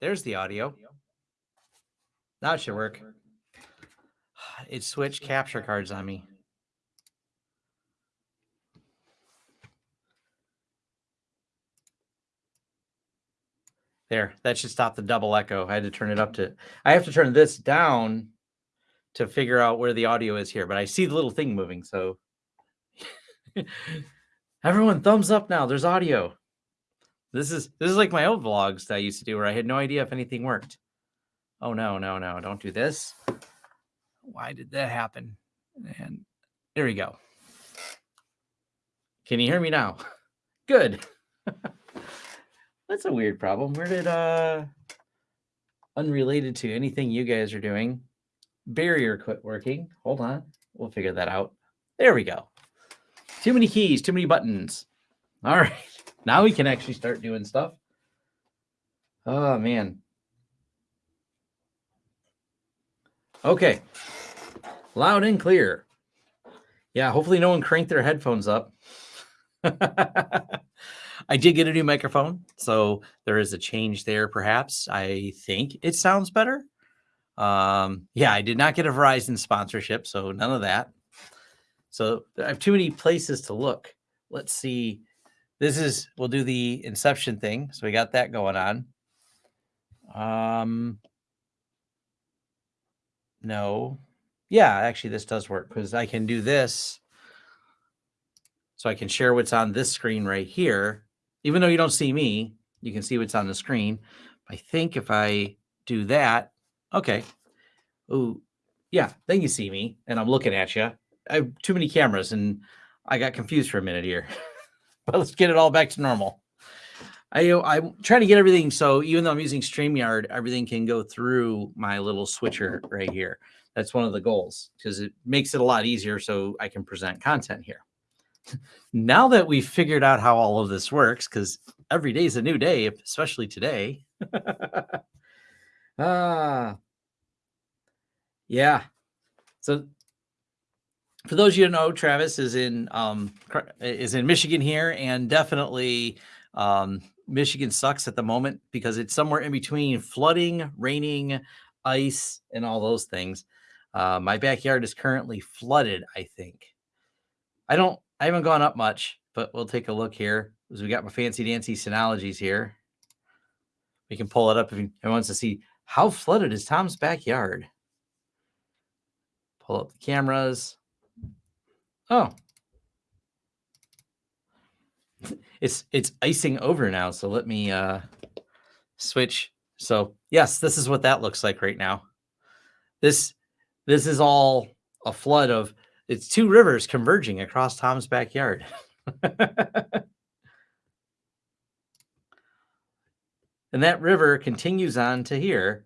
There's the audio. That should work. It switched capture cards on me. There, that should stop the double echo. I had to turn it up to, I have to turn this down to figure out where the audio is here, but I see the little thing moving. So everyone thumbs up now. There's audio. This is, this is like my old vlogs that I used to do where I had no idea if anything worked. Oh no, no, no, don't do this. Why did that happen? And there we go. Can you hear me now? Good. That's a weird problem. Where did uh unrelated to anything you guys are doing? Barrier quit working. Hold on. We'll figure that out. There we go. Too many keys, too many buttons. All right. Now we can actually start doing stuff. Oh man. Okay. Loud and clear. Yeah, hopefully no one cranked their headphones up. I did get a new microphone, so there is a change there. Perhaps I think it sounds better. Um, yeah, I did not get a Verizon sponsorship, so none of that. So I have too many places to look. Let's see. This is we'll do the inception thing. So we got that going on. Um, no, yeah, actually, this does work because I can do this. So I can share what's on this screen right here even though you don't see me, you can see what's on the screen. I think if I do that, okay. Oh, yeah, then you see me and I'm looking at you. I have too many cameras and I got confused for a minute here. but let's get it all back to normal. I, I'm trying to get everything so even though I'm using StreamYard, everything can go through my little switcher right here. That's one of the goals because it makes it a lot easier so I can present content here now that we've figured out how all of this works, because every day is a new day, especially today. ah, yeah. So for those you know, Travis is in um, is in Michigan here, and definitely um, Michigan sucks at the moment because it's somewhere in between flooding, raining, ice, and all those things. Uh, my backyard is currently flooded. I think. I don't I haven't gone up much, but we'll take a look here. As we got my fancy dancy Synologies here. We can pull it up if anyone wants to see how flooded is Tom's backyard. Pull up the cameras. Oh. It's it's icing over now, so let me uh switch. So, yes, this is what that looks like right now. This this is all a flood of it's two rivers converging across Tom's backyard. and that river continues on to here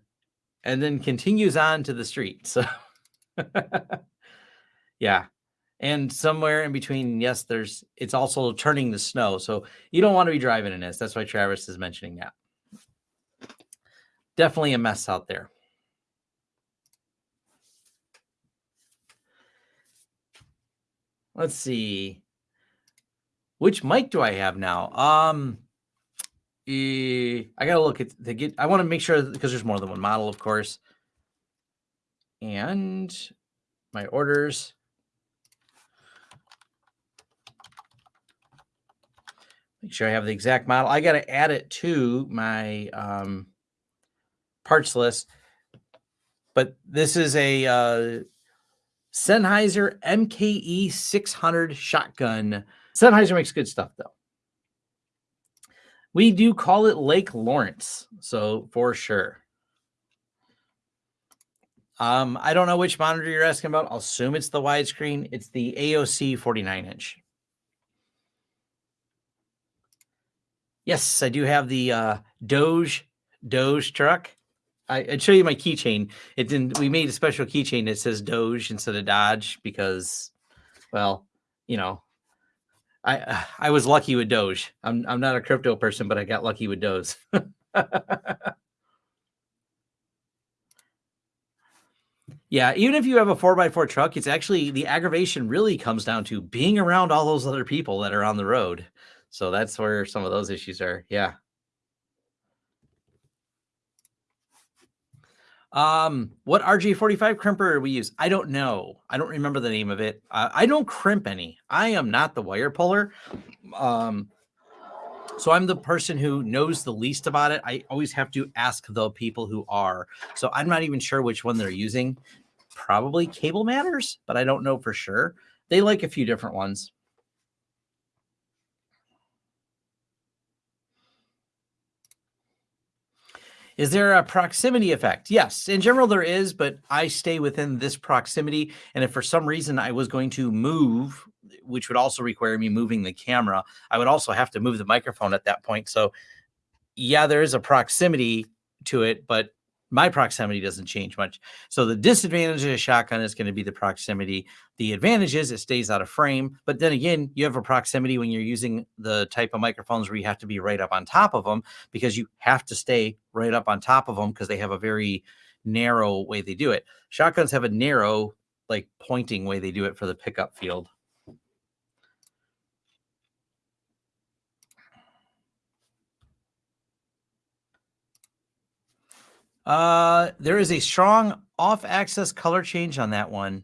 and then continues on to the street. So yeah. And somewhere in between, yes, there's it's also turning the snow. So you don't want to be driving in this. That's why Travis is mentioning that. Definitely a mess out there. Let's see. Which mic do I have now? Um, I gotta look at the get. I want to make sure because there's more than one model, of course. And my orders. Make sure I have the exact model. I got to add it to my um, parts list. But this is a uh, Sennheiser MKE 600 shotgun. Sennheiser makes good stuff though. We do call it Lake Lawrence, so for sure. Um, I don't know which monitor you're asking about. I'll assume it's the widescreen. It's the AOC 49 inch. Yes, I do have the uh, Doge Doge truck. I, would show you my keychain. It didn't. We made a special keychain that says Doge instead of Dodge because, well, you know, I I was lucky with Doge. I'm I'm not a crypto person, but I got lucky with Doge. yeah, even if you have a four x four truck, it's actually the aggravation really comes down to being around all those other people that are on the road. So that's where some of those issues are. Yeah. Um, what RJ45 crimper we use? I don't know. I don't remember the name of it. Uh, I don't crimp any. I am not the wire puller. Um, so I'm the person who knows the least about it. I always have to ask the people who are. So I'm not even sure which one they're using. Probably Cable Matters, but I don't know for sure. They like a few different ones. Is there a proximity effect? Yes, in general there is, but I stay within this proximity. And if for some reason I was going to move, which would also require me moving the camera, I would also have to move the microphone at that point. So yeah, there is a proximity to it, but my proximity doesn't change much. So the disadvantage of a shotgun is going to be the proximity. The advantage is it stays out of frame. But then again, you have a proximity when you're using the type of microphones where you have to be right up on top of them because you have to stay right up on top of them because they have a very narrow way they do it. Shotguns have a narrow, like pointing way they do it for the pickup field. Uh, there is a strong off-axis color change on that one,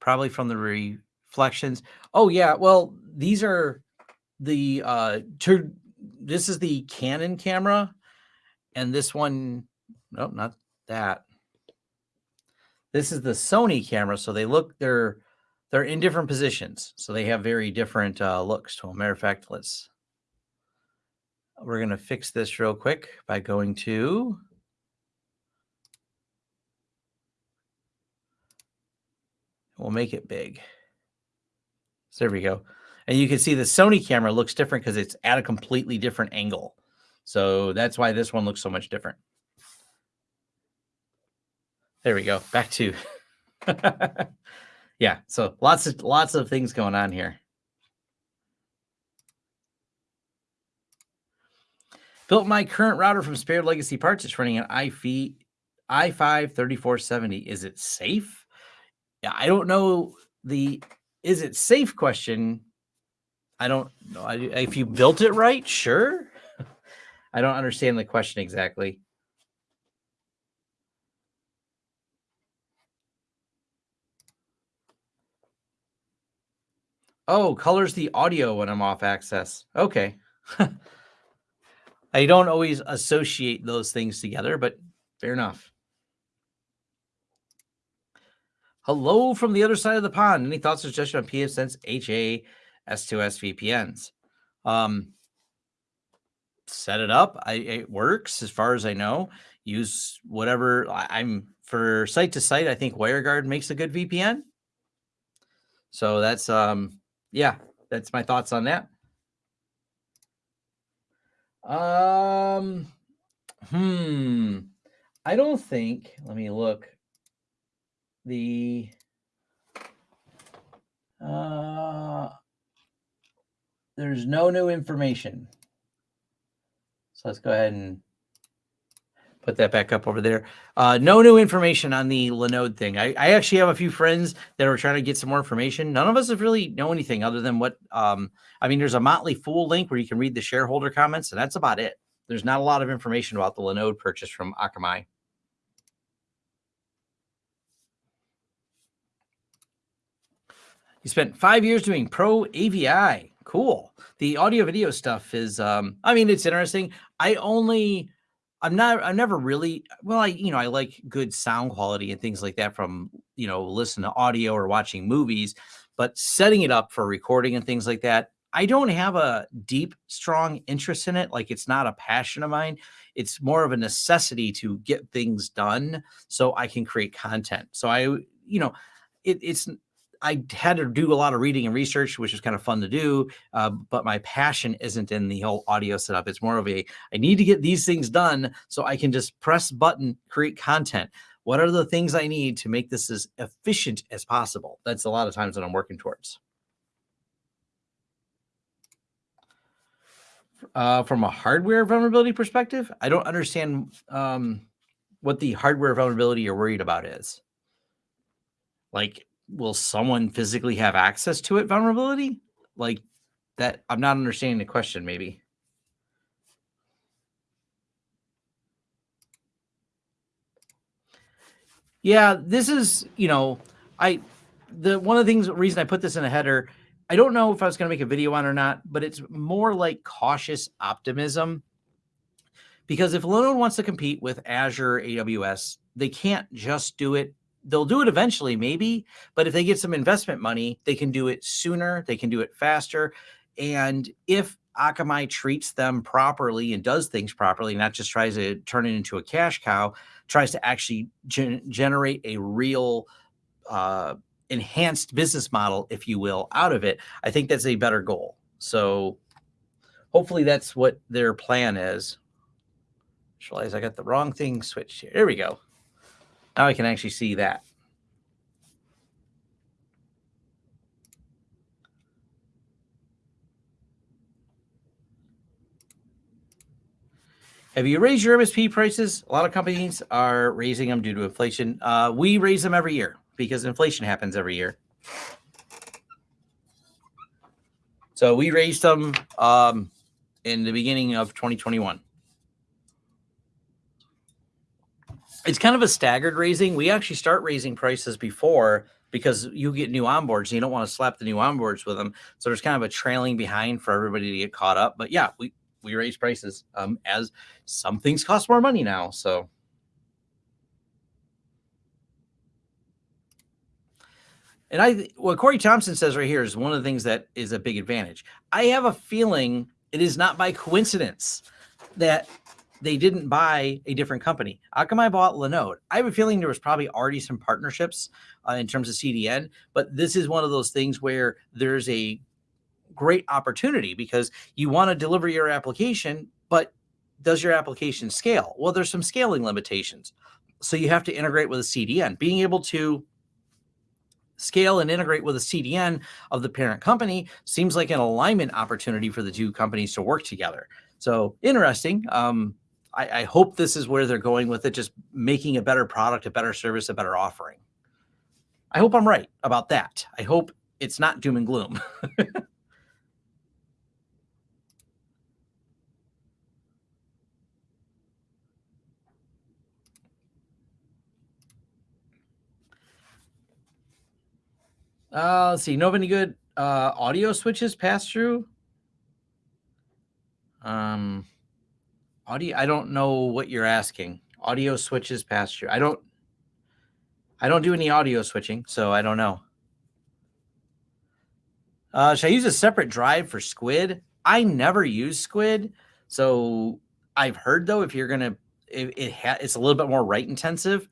probably from the reflections. Oh yeah, well these are the uh, to, this is the Canon camera, and this one, nope, not that. This is the Sony camera, so they look they're they're in different positions, so they have very different uh, looks to them. Matter of fact, let's we're gonna fix this real quick by going to We'll make it big. So there we go. And you can see the Sony camera looks different because it's at a completely different angle. So that's why this one looks so much different. There we go. Back to yeah. So lots of lots of things going on here. Built my current router from Spared Legacy Parts. It's running an i5 i5 3470. Is it safe? Yeah, I don't know the is it safe question. I don't know. If you built it right, sure. I don't understand the question exactly. Oh, colors the audio when I'm off axis. Okay. I don't always associate those things together, but fair enough. Hello from the other side of the pond. Any thoughts or suggestions on pfSense HA S2S VPNs? Um, set it up. I, it works as far as I know. Use whatever I, am for site to site. I think WireGuard makes a good VPN. So that's um yeah, that's my thoughts on that. Um hmm. I don't think, let me look the uh, there's no new information. So let's go ahead and put that back up over there. Uh, no new information on the Linode thing. I, I actually have a few friends that are trying to get some more information. None of us have really know anything other than what, um, I mean, there's a Motley Fool link where you can read the shareholder comments, and that's about it. There's not a lot of information about the Linode purchase from Akamai. You spent five years doing pro AVI. Cool. The audio video stuff is, um, I mean, it's interesting. I only, I'm not, I'm never really, well, I, you know, I like good sound quality and things like that from, you know, listen to audio or watching movies, but setting it up for recording and things like that, I don't have a deep, strong interest in it. Like it's not a passion of mine. It's more of a necessity to get things done so I can create content. So I, you know, it, it's I had to do a lot of reading and research, which is kind of fun to do. Uh, but my passion isn't in the whole audio setup. It's more of a, I need to get these things done so I can just press button, create content. What are the things I need to make this as efficient as possible? That's a lot of times that I'm working towards. Uh, from a hardware vulnerability perspective, I don't understand um, what the hardware vulnerability you're worried about is. Like will someone physically have access to it vulnerability? Like that, I'm not understanding the question, maybe. Yeah, this is, you know, I the one of the things reason I put this in a header, I don't know if I was going to make a video on or not, but it's more like cautious optimism. Because if Linode wants to compete with Azure, AWS, they can't just do it. They'll do it eventually, maybe, but if they get some investment money, they can do it sooner, they can do it faster. And if Akamai treats them properly and does things properly, not just tries to turn it into a cash cow, tries to actually gen generate a real uh, enhanced business model, if you will, out of it, I think that's a better goal. So hopefully that's what their plan is. Realize I got the wrong thing switched here. There we go. Now I can actually see that. Have you raised your MSP prices? A lot of companies are raising them due to inflation. Uh, we raise them every year because inflation happens every year. So we raised them um, in the beginning of 2021. It's kind of a staggered raising. We actually start raising prices before because you get new onboards and you don't want to slap the new onboards with them. So there's kind of a trailing behind for everybody to get caught up. But yeah, we we raise prices um, as some things cost more money now. So. And I, what Corey Thompson says right here is one of the things that is a big advantage. I have a feeling it is not by coincidence that they didn't buy a different company. Akamai bought Linode. I have a feeling there was probably already some partnerships uh, in terms of CDN, but this is one of those things where there's a great opportunity because you want to deliver your application, but does your application scale? Well, there's some scaling limitations. So you have to integrate with a CDN. Being able to scale and integrate with a CDN of the parent company seems like an alignment opportunity for the two companies to work together. So interesting. Um, I, I hope this is where they're going with it, just making a better product, a better service, a better offering. I hope I'm right about that. I hope it's not doom and gloom. Uh, let's see. No any good uh, audio switches pass through. Um, audio. I don't know what you're asking. Audio switches past you. I don't. I don't do any audio switching, so I don't know. Uh, should I use a separate drive for Squid? I never use Squid, so I've heard though if you're gonna, it, it it's a little bit more write intensive.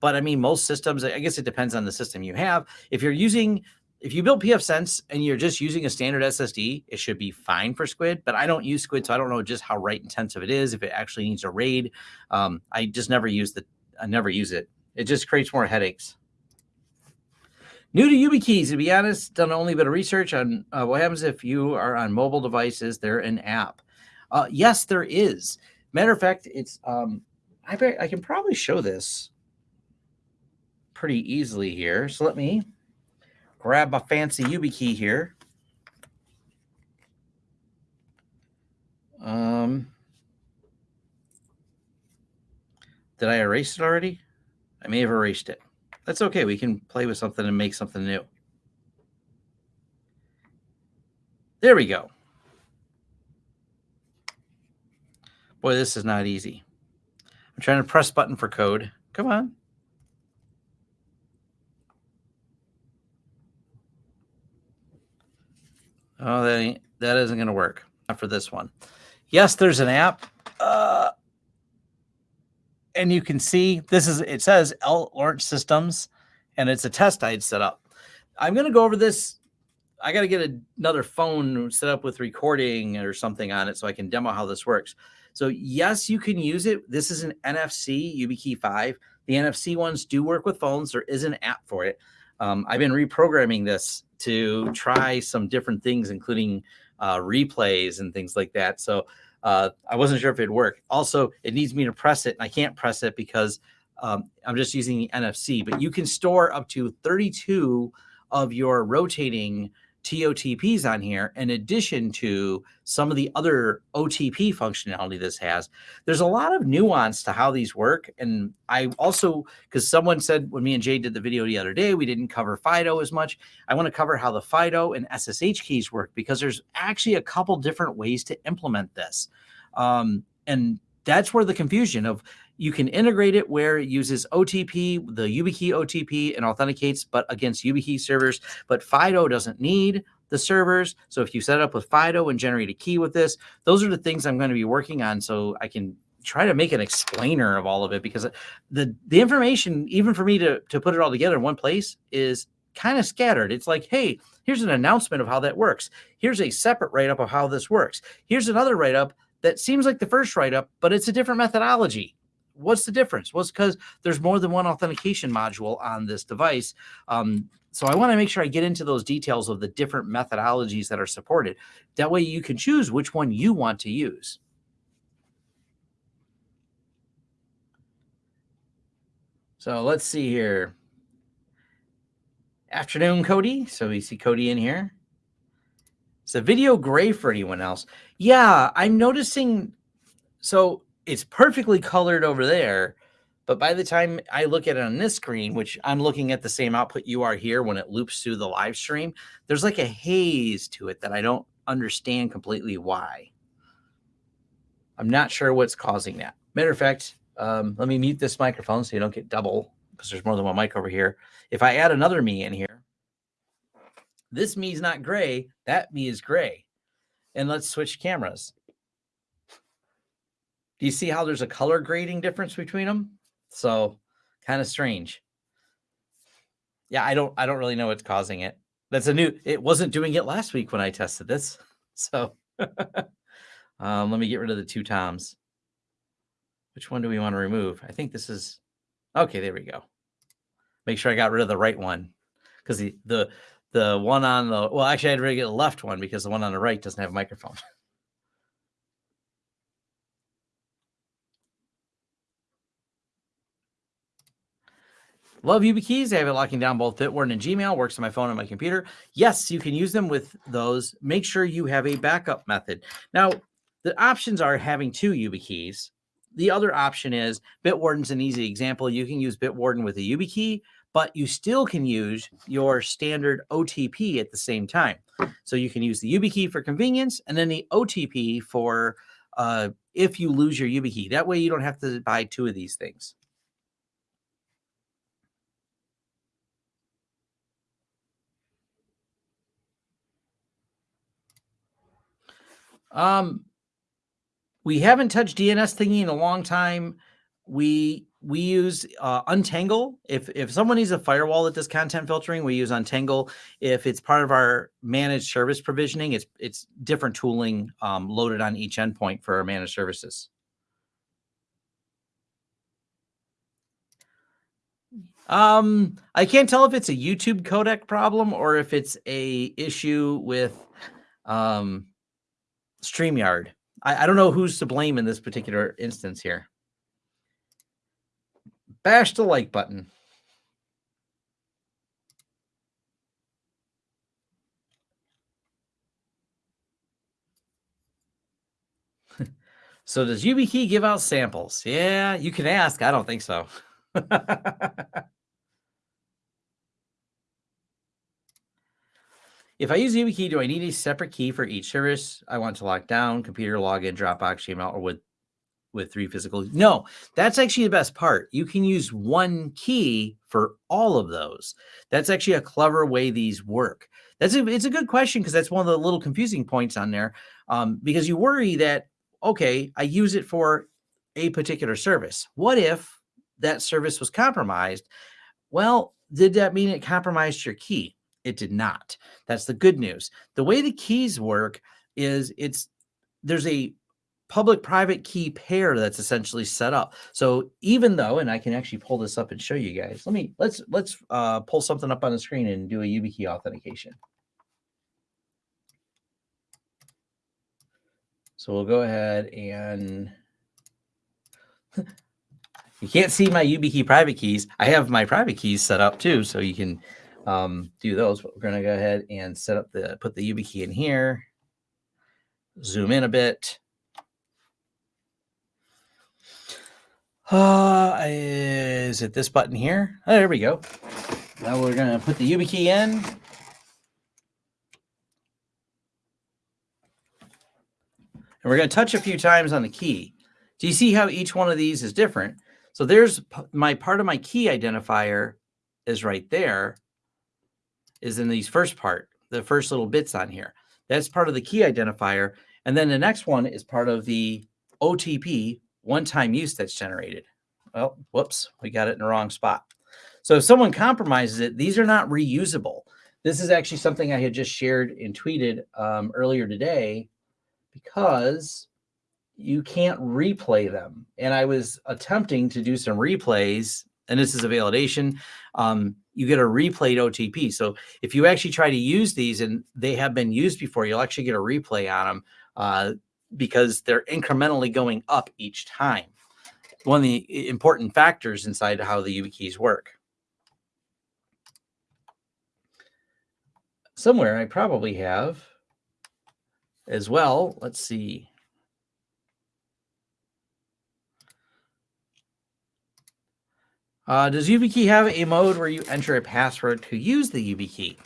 But I mean, most systems, I guess it depends on the system you have. If you're using, if you build pfSense and you're just using a standard SSD, it should be fine for Squid. But I don't use Squid, so I don't know just how write intensive it is. If it actually needs a RAID, um, I just never use the, I never use it. It just creates more headaches. New to YubiKeys, to be honest, done only a bit of research on uh, what happens if you are on mobile devices. They're an app. Uh, yes, there is. Matter of fact, it's um, I I can probably show this pretty easily here. So let me grab my fancy YubiKey here. Um, did I erase it already? I may have erased it. That's okay. We can play with something and make something new. There we go. Boy, this is not easy. I'm trying to press button for code. Come on. Oh, that ain't, that isn't going to work. Not for this one. Yes, there's an app. Uh, and you can see this is, it says L Launch Systems, and it's a test I'd set up. I'm going to go over this. I got to get another phone set up with recording or something on it so I can demo how this works. So yes, you can use it. This is an NFC YubiKey 5. The NFC ones do work with phones. There is an app for it. Um, I've been reprogramming this to try some different things, including uh, replays and things like that. So uh, I wasn't sure if it'd work. Also, it needs me to press it, and I can't press it because um, I'm just using the NFC. But you can store up to 32 of your rotating TOTPs on here in addition to some of the other OTP functionality this has. There's a lot of nuance to how these work. And I also, because someone said when me and Jay did the video the other day, we didn't cover FIDO as much. I want to cover how the FIDO and SSH keys work because there's actually a couple different ways to implement this. Um, and that's where the confusion of you can integrate it where it uses OTP, the YubiKey OTP, and authenticates, but against YubiKey servers. But FIDO doesn't need the servers. So if you set up with FIDO and generate a key with this, those are the things I'm going to be working on so I can try to make an explainer of all of it because the the information, even for me to, to put it all together in one place, is kind of scattered. It's like, hey, here's an announcement of how that works. Here's a separate write-up of how this works. Here's another write-up that seems like the first write-up, but it's a different methodology what's the difference? Well, it's because there's more than one authentication module on this device. Um, so I want to make sure I get into those details of the different methodologies that are supported. That way you can choose which one you want to use. So let's see here. Afternoon, Cody. So we see Cody in here. Is the video gray for anyone else? Yeah, I'm noticing. So it's perfectly colored over there. But by the time I look at it on this screen, which I'm looking at the same output you are here when it loops through the live stream, there's like a haze to it that I don't understand completely why. I'm not sure what's causing that. Matter of fact, um, let me mute this microphone so you don't get double because there's more than one mic over here. If I add another me in here, this me is not gray, that me is gray. And let's switch cameras. You see how there's a color grading difference between them? So kind of strange. Yeah, I don't I don't really know what's causing it. That's a new it wasn't doing it last week when I tested this. So um, let me get rid of the two toms. Which one do we want to remove? I think this is okay, there we go. Make sure I got rid of the right one. Because the the the one on the well, actually I had to get the left one because the one on the right doesn't have a microphone. Love YubiKeys. I have it locking down both Bitwarden and Gmail. Works on my phone and my computer. Yes, you can use them with those. Make sure you have a backup method. Now, the options are having two YubiKeys. The other option is Bitwarden's an easy example. You can use Bitwarden with a YubiKey, but you still can use your standard OTP at the same time. So you can use the YubiKey for convenience and then the OTP for uh, if you lose your YubiKey. That way you don't have to buy two of these things. Um, we haven't touched DNS thingy in a long time. We we use uh, Untangle. If if someone needs a firewall that does content filtering, we use Untangle. If it's part of our managed service provisioning, it's it's different tooling um, loaded on each endpoint for our managed services. Um, I can't tell if it's a YouTube codec problem or if it's a issue with um StreamYard. I, I don't know who's to blame in this particular instance here. Bash the like button. so does YubiKey give out samples? Yeah, you can ask. I don't think so. If I use YubiKey, do I need a separate key for each service I want to lock down, computer login, Dropbox, Gmail, or with with three physical? No, that's actually the best part. You can use one key for all of those. That's actually a clever way these work. That's a, it's a good question because that's one of the little confusing points on there. Um, because you worry that okay, I use it for a particular service. What if that service was compromised? Well, did that mean it compromised your key? It did not. That's the good news. The way the keys work is it's there's a public private key pair that's essentially set up. So even though, and I can actually pull this up and show you guys, let me, let's, let's uh, pull something up on the screen and do a YubiKey authentication. So we'll go ahead and you can't see my YubiKey private keys. I have my private keys set up too. So you can um, do those, but we're going to go ahead and set up the, put the YubiKey in here, zoom in a bit. Uh, is it this button here? Oh, there we go. Now we're going to put the YubiKey in. And we're going to touch a few times on the key. Do you see how each one of these is different? So there's my part of my key identifier is right there is in these first part, the first little bits on here. That's part of the key identifier. And then the next one is part of the OTP one-time use that's generated. Well, whoops, we got it in the wrong spot. So if someone compromises it, these are not reusable. This is actually something I had just shared and tweeted um, earlier today because you can't replay them. And I was attempting to do some replays, and this is a validation. Um, you get a replayed OTP. So if you actually try to use these and they have been used before, you'll actually get a replay on them uh, because they're incrementally going up each time. One of the important factors inside how the YubiKeys work. Somewhere I probably have as well. Let's see. Uh, does YubiKey have a mode where you enter a password to use the YubiKey?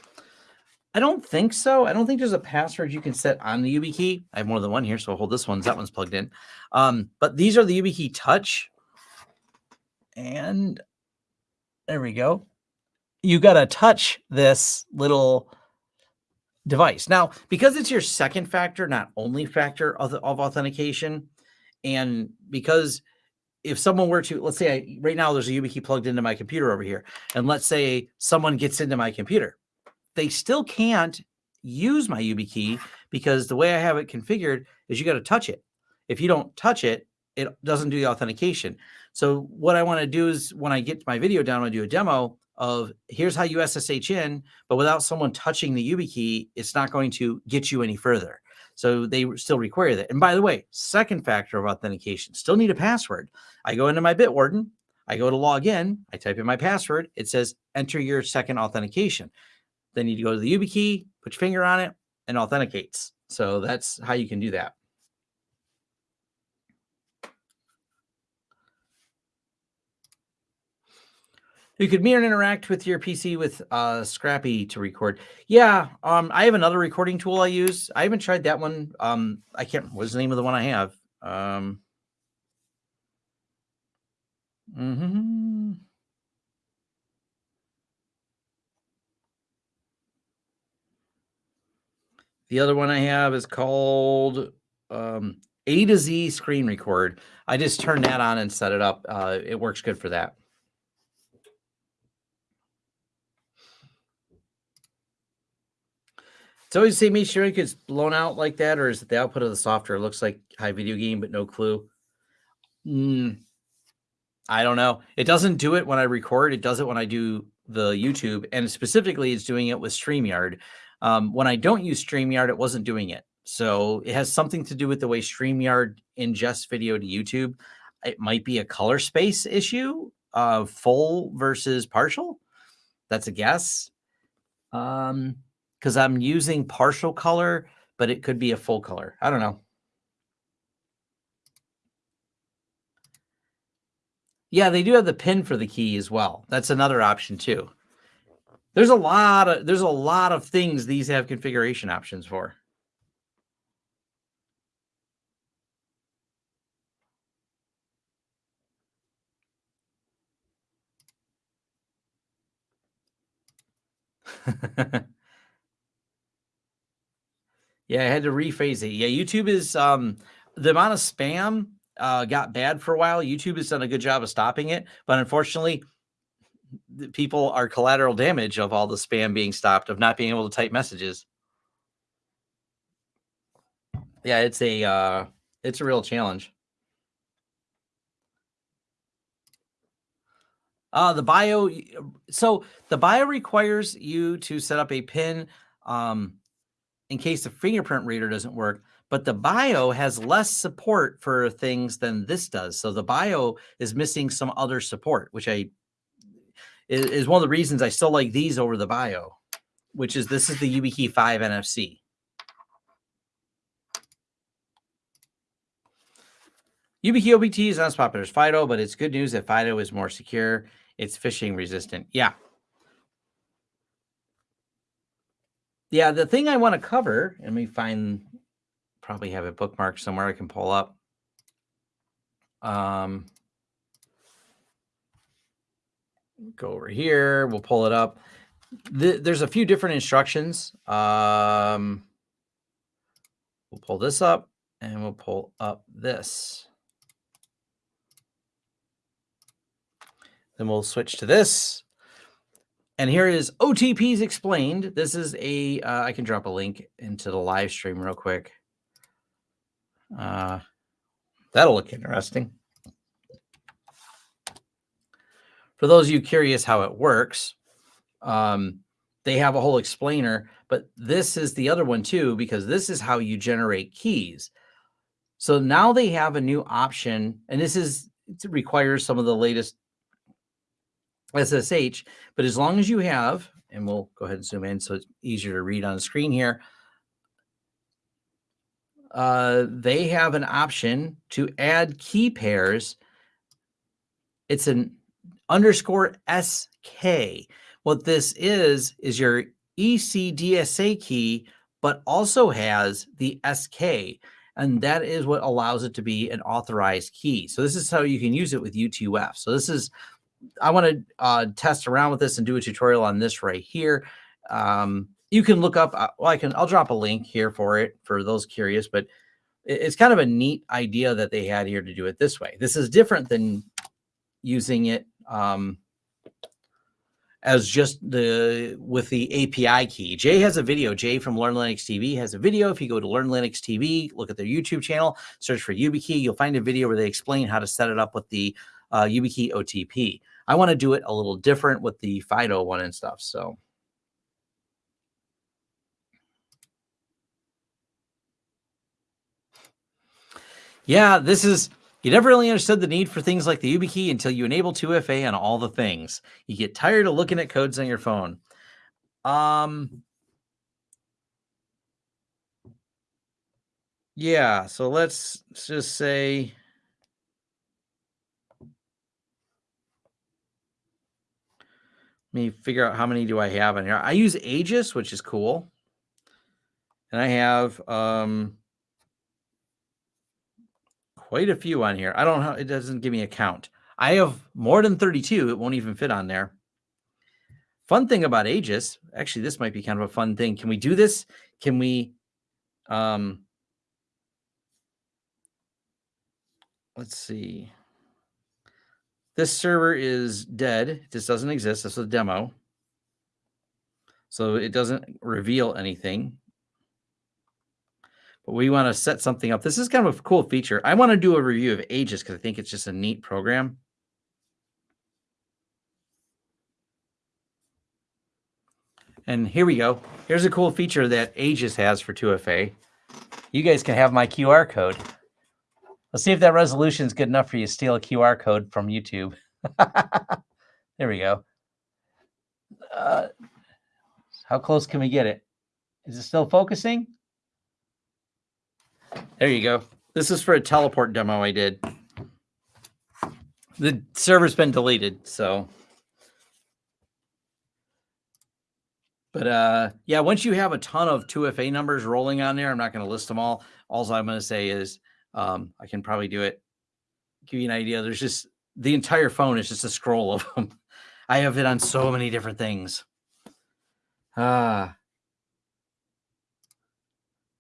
I don't think so. I don't think there's a password you can set on the YubiKey. I have more than one here, so I'll hold this one. That one's plugged in. Um, but these are the YubiKey Touch. And there we go. You got to touch this little device. Now, because it's your second factor, not only factor of, of authentication, and because – if someone were to let's say I, right now there's a YubiKey plugged into my computer over here, and let's say someone gets into my computer, they still can't use my YubiKey because the way I have it configured is you got to touch it. If you don't touch it, it doesn't do the authentication. So what I want to do is when I get my video down, I do a demo of here's how you SSH in, but without someone touching the YubiKey, it's not going to get you any further. So they still require that. And by the way, second factor of authentication, still need a password. I go into my Bitwarden, I go to log in, I type in my password, it says enter your second authentication. Then you go to the YubiKey, put your finger on it, and authenticates. So that's how you can do that. You could mirror and interact with your PC with uh, scrcpy to record. Yeah, um, I have another recording tool I use. I haven't tried that one. Um, I can't. What's the name of the one I have? Um, mm-hmm. The other one I have is called um, A to Z Screen Record. I just turned that on and set it up. Uh, it works good for that. So always make sure it gets blown out like that, or is it the output of the software? It looks like high video game, but no clue. Mm, I don't know. It doesn't do it when I record. It does it when I do the YouTube, and specifically, it's doing it with StreamYard. Um, when I don't use StreamYard, it wasn't doing it. So it has something to do with the way StreamYard ingests video to YouTube. It might be a color space issue, uh, full versus partial. That's a guess. Um, because I'm using partial color, but it could be a full color. I don't know. Yeah, they do have the pin for the key as well. That's another option too. There's a lot of there's a lot of things these have configuration options for. Yeah, I had to rephrase it. Yeah, YouTube is um the amount of spam uh got bad for a while. YouTube has done a good job of stopping it, but unfortunately, people are collateral damage of all the spam being stopped, of not being able to type messages. Yeah, it's a uh it's a real challenge. Uh the bio so the bio requires you to set up a pin um in case the fingerprint reader doesn't work. But the bio has less support for things than this does. So the bio is missing some other support, which I is, one of the reasons I still like these over the Bio, which is this is the YubiKey 5 NFC. YubiKey OTP is not as popular as Fido, but it's good news that Fido is more secure. It's phishing resistant. Yeah. Yeah, the thing I want to cover, let me find, probably have it bookmarked somewhere I can pull up. Um, go over here. We'll pull it up. The, there's a few different instructions. Um, we'll pull this up and we'll pull up this. Then we'll switch to this. And here is OTPs explained. This is a. Uh, I can drop a link into the live stream real quick. Uh, that'll look interesting. For those of you curious how it works, um, they have a whole explainer, but this is the other one too, because this is how you generate keys. So now they have a new option, and this is it requires some of the latest SSH, but as long as you have, and we'll go ahead and zoom in so it's easier to read on the screen here, uh, they have an option to add key pairs. It's an underscore SK. What this is, is your ECDSA key, but also has the SK. And that is what allows it to be an authorized key. So this is how you can use it with U2F. So this is I want to uh, test around with this and do a tutorial on this right here. Um, you can look up, uh, well, I can, I'll drop a link here for it for those curious, but it's kind of a neat idea that they had here to do it this way. This is different than using it um, as just the with the API key. Jay has a video. Jay from Learn Linux TV has a video. If you go to Learn Linux TV, look at their YouTube channel, search for YubiKey, you'll find a video where they explain how to set it up with the uh, YubiKey OTP. I want to do it a little different with the Fido one and stuff. So. Yeah, this is, you never really understood the need for things like the YubiKey until you enable 2FA on all the things. You get tired of looking at codes on your phone. Um, yeah, so let's just say me figure out how many do I have in here. I use Aegis, which is cool. And I have um, quite a few on here. I don't know. It doesn't give me a count. I have more than 32. It won't even fit on there. Fun thing about Aegis, actually, this might be kind of a fun thing. Can we do this? Can we, um, let's see. This server is dead. This doesn't exist. This is a demo. So it doesn't reveal anything. But we want to set something up. This is kind of a cool feature. I want to do a review of Aegis because I think it's just a neat program. And here we go. Here's a cool feature that Aegis has for 2FA. You guys can have my QR code. Let's see if that resolution is good enough for you to steal a QR code from YouTube. there we go. Uh, how close can we get it? Is it still focusing? There you go. This is for a teleport demo I did. The server's been deleted, so. But uh, yeah, once you have a ton of 2FA numbers rolling on there, I'm not going to list them all. All I'm going to say is um, I can probably do it. Give you an idea. There's just the entire phone is just a scroll of them. I have it on so many different things. Ah.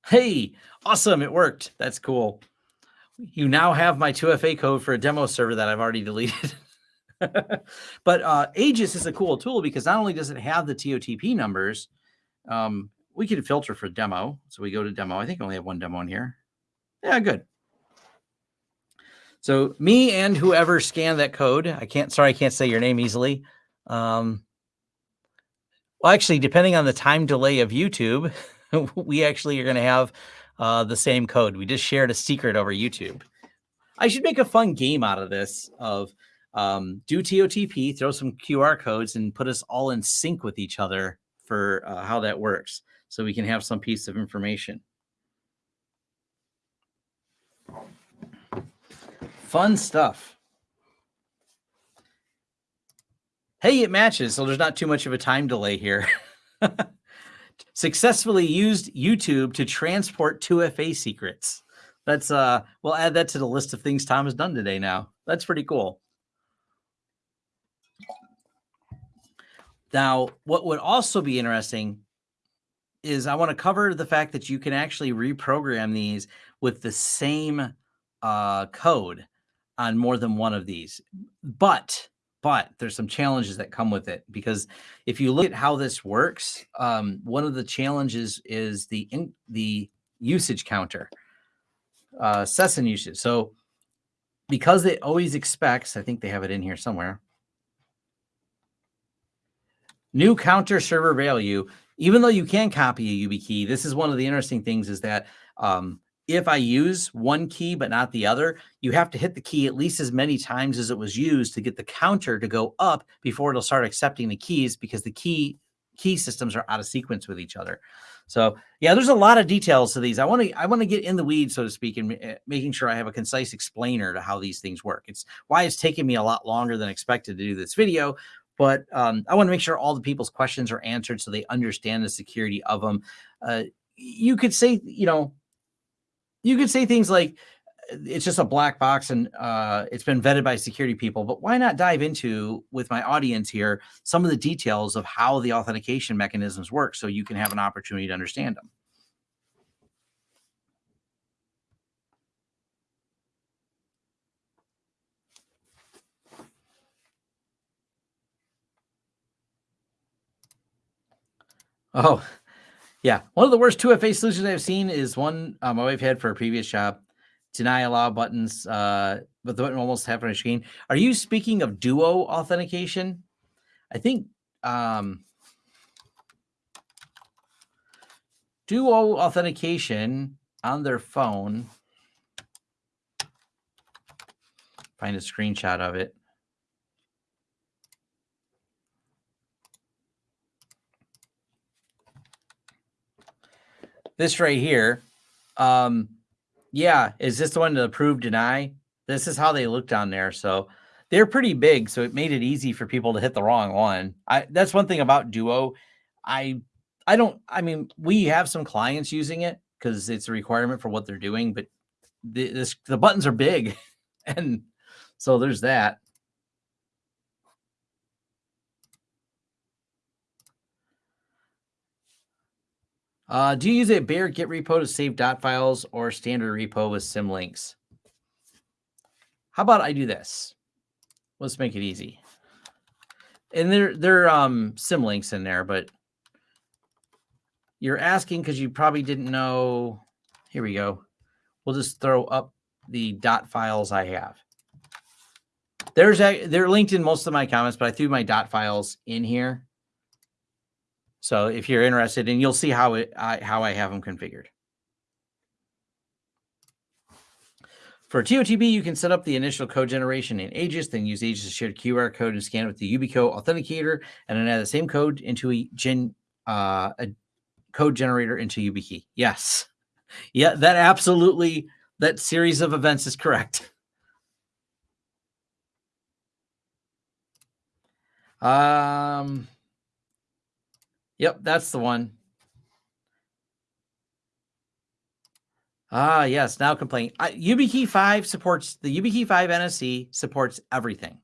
Hey, awesome. It worked. That's cool. You now have my 2FA code for a demo server that I've already deleted. but uh, Aegis is a cool tool because not only does it have the TOTP numbers, um, we can filter for demo. So we go to demo. I think I only have one demo in here. Yeah, good. So me and whoever scanned that code, I can't, sorry, I can't say your name easily. Um, well, actually, depending on the time delay of YouTube, we actually are going to have uh, the same code. We just shared a secret over YouTube. I should make a fun game out of this of um, do TOTP, throw some QR codes, and put us all in sync with each other for uh, how that works, so we can have some piece of information. Fun stuff. Hey, it matches, so there's not too much of a time delay here. Successfully used YouTube to transport 2FA secrets. That's uh we'll add that to the list of things Tom has done today now. That's pretty cool. Now, what would also be interesting is I want to cover the fact that you can actually reprogram these with the same uh, code on more than one of these. But but there's some challenges that come with it because if you look at how this works, um, one of the challenges is the in, the usage counter, uh, session usage. So because it always expects, I think they have it in here somewhere. New counter server value, even though you can copy a YubiKey, this is one of the interesting things is that um, if I use one key but not the other, you have to hit the key at least as many times as it was used to get the counter to go up before it'll start accepting the keys because the key key systems are out of sequence with each other. So yeah, there's a lot of details to these. I want to I want to get in the weeds, so to speak, and uh, making sure I have a concise explainer to how these things work. It's why it's taken me a lot longer than expected to do this video, but um, I want to make sure all the people's questions are answered so they understand the security of them. Uh, you could say, you know, you could say things like it's just a black box and uh, it's been vetted by security people, but why not dive into with my audience here some of the details of how the authentication mechanisms work so you can have an opportunity to understand them. Oh, yeah. One of the worst 2FA solutions I've seen is one uh, my wife had for a previous job. Deny allow buttons, uh, but the button almost half on a screen. Are you speaking of duo authentication? I think um, duo authentication on their phone. Find a screenshot of it. This right here, um, yeah, is this the one to approve deny? This is how they look down there. So they're pretty big, so it made it easy for people to hit the wrong one. I that's one thing about Duo. I I don't. I mean, we have some clients using it because it's a requirement for what they're doing, but the, this the buttons are big, and so there's that. Uh, do you use a bare git repo to save dot files or standard repo with symlinks? How about I do this? Let's make it easy. And there, there are um, symlinks in there, but you're asking because you probably didn't know. Here we go. We'll just throw up the dot files I have. There's a, they're linked in most of my comments, but I threw my dot files in here. So if you're interested, and you'll see how it I, how I have them configured. For TOTP, you can set up the initial code generation in Aegis, then use Aegis to shared QR code and scan it with the Yubico authenticator, and then add the same code into a gen uh, a code generator into YubiKey. Yes, yeah, that absolutely that series of events is correct. Um, Yep, that's the one. Ah, yes. Now complaining. YubiKey 5 supports the YubiKey 5 NFC supports everything.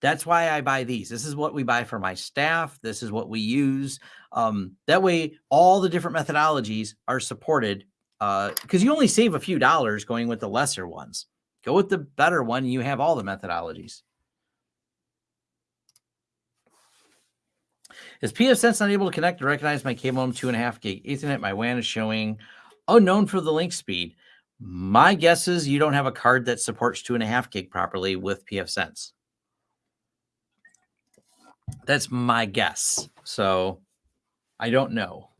That's why I buy these. This is what we buy for my staff. This is what we use. Um, that way, all the different methodologies are supported because uh, you only save a few dollars going with the lesser ones. Go with the better one, you have all the methodologies. Is pfSense not able to connect to recognize my cable modem two and a half gig Ethernet? My WAN is showing unknown for the link speed. My guess is you don't have a card that supports two and a half gig properly with pfSense. That's my guess. So I don't know.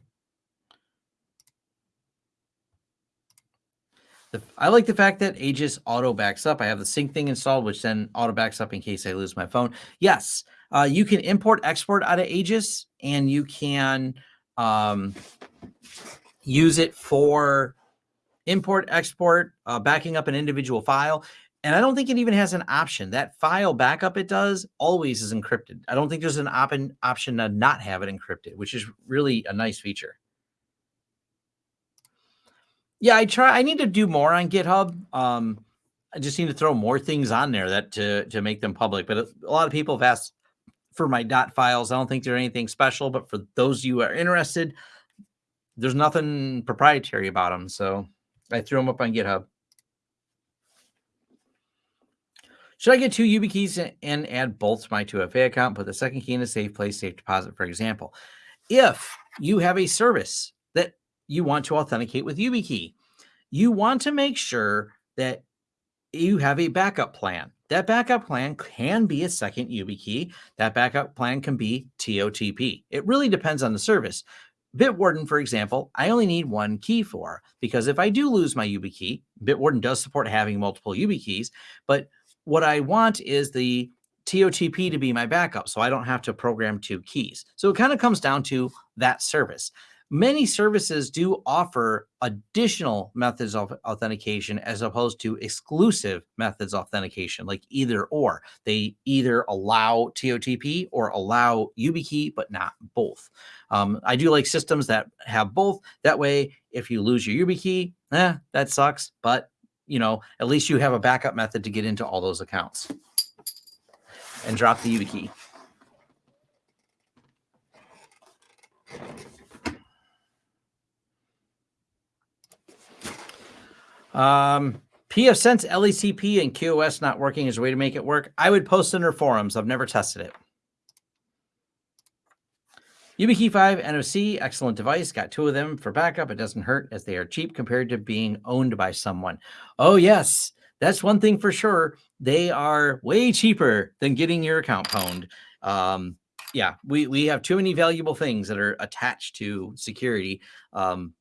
The, I like the fact that Aegis auto backs up. I have the Syncthing installed, which then auto backs up in case I lose my phone. Yes, uh, you can import export out of Aegis and you can um, use it for import export, uh, backing up an individual file. And I don't think it even has an option. That file backup it does always is encrypted. I don't think there's an op option to not have it encrypted, which is really a nice feature. Yeah, I try. I need to do more on GitHub. Um, I just need to throw more things on there that to to make them public. But a, a lot of people have asked for my dot files. I don't think they're anything special, but for those you are interested, there's nothing proprietary about them. So I threw them up on GitHub. Should I get two YubiKeys and add both to my 2FA account, put the second key in a safe place, safe deposit, for example? If you have a service that you want to authenticate with YubiKey, you want to make sure that you have a backup plan. That backup plan can be a second YubiKey. That backup plan can be TOTP. It really depends on the service. Bitwarden, for example, I only need one key for because if I do lose my YubiKey, Bitwarden does support having multiple YubiKeys, but what I want is the TOTP to be my backup so I don't have to program two keys. So it kind of comes down to that service. Many services do offer additional methods of authentication as opposed to exclusive methods authentication, like either or. They either allow TOTP or allow YubiKey, but not both. Um, I do like systems that have both. That way, if you lose your YubiKey, eh, that sucks, but you know, at least you have a backup method to get into all those accounts and drop the YubiKey. Um, pfSense LACP and QoS not working is a way to make it work. I would post in their forums. I've never tested it. YubiKey 5 NOC, excellent device. Got two of them for backup. It doesn't hurt as they are cheap compared to being owned by someone. Oh, yes. That's one thing for sure. They are way cheaper than getting your account pwned. Um, yeah, we, we have too many valuable things that are attached to security. Um,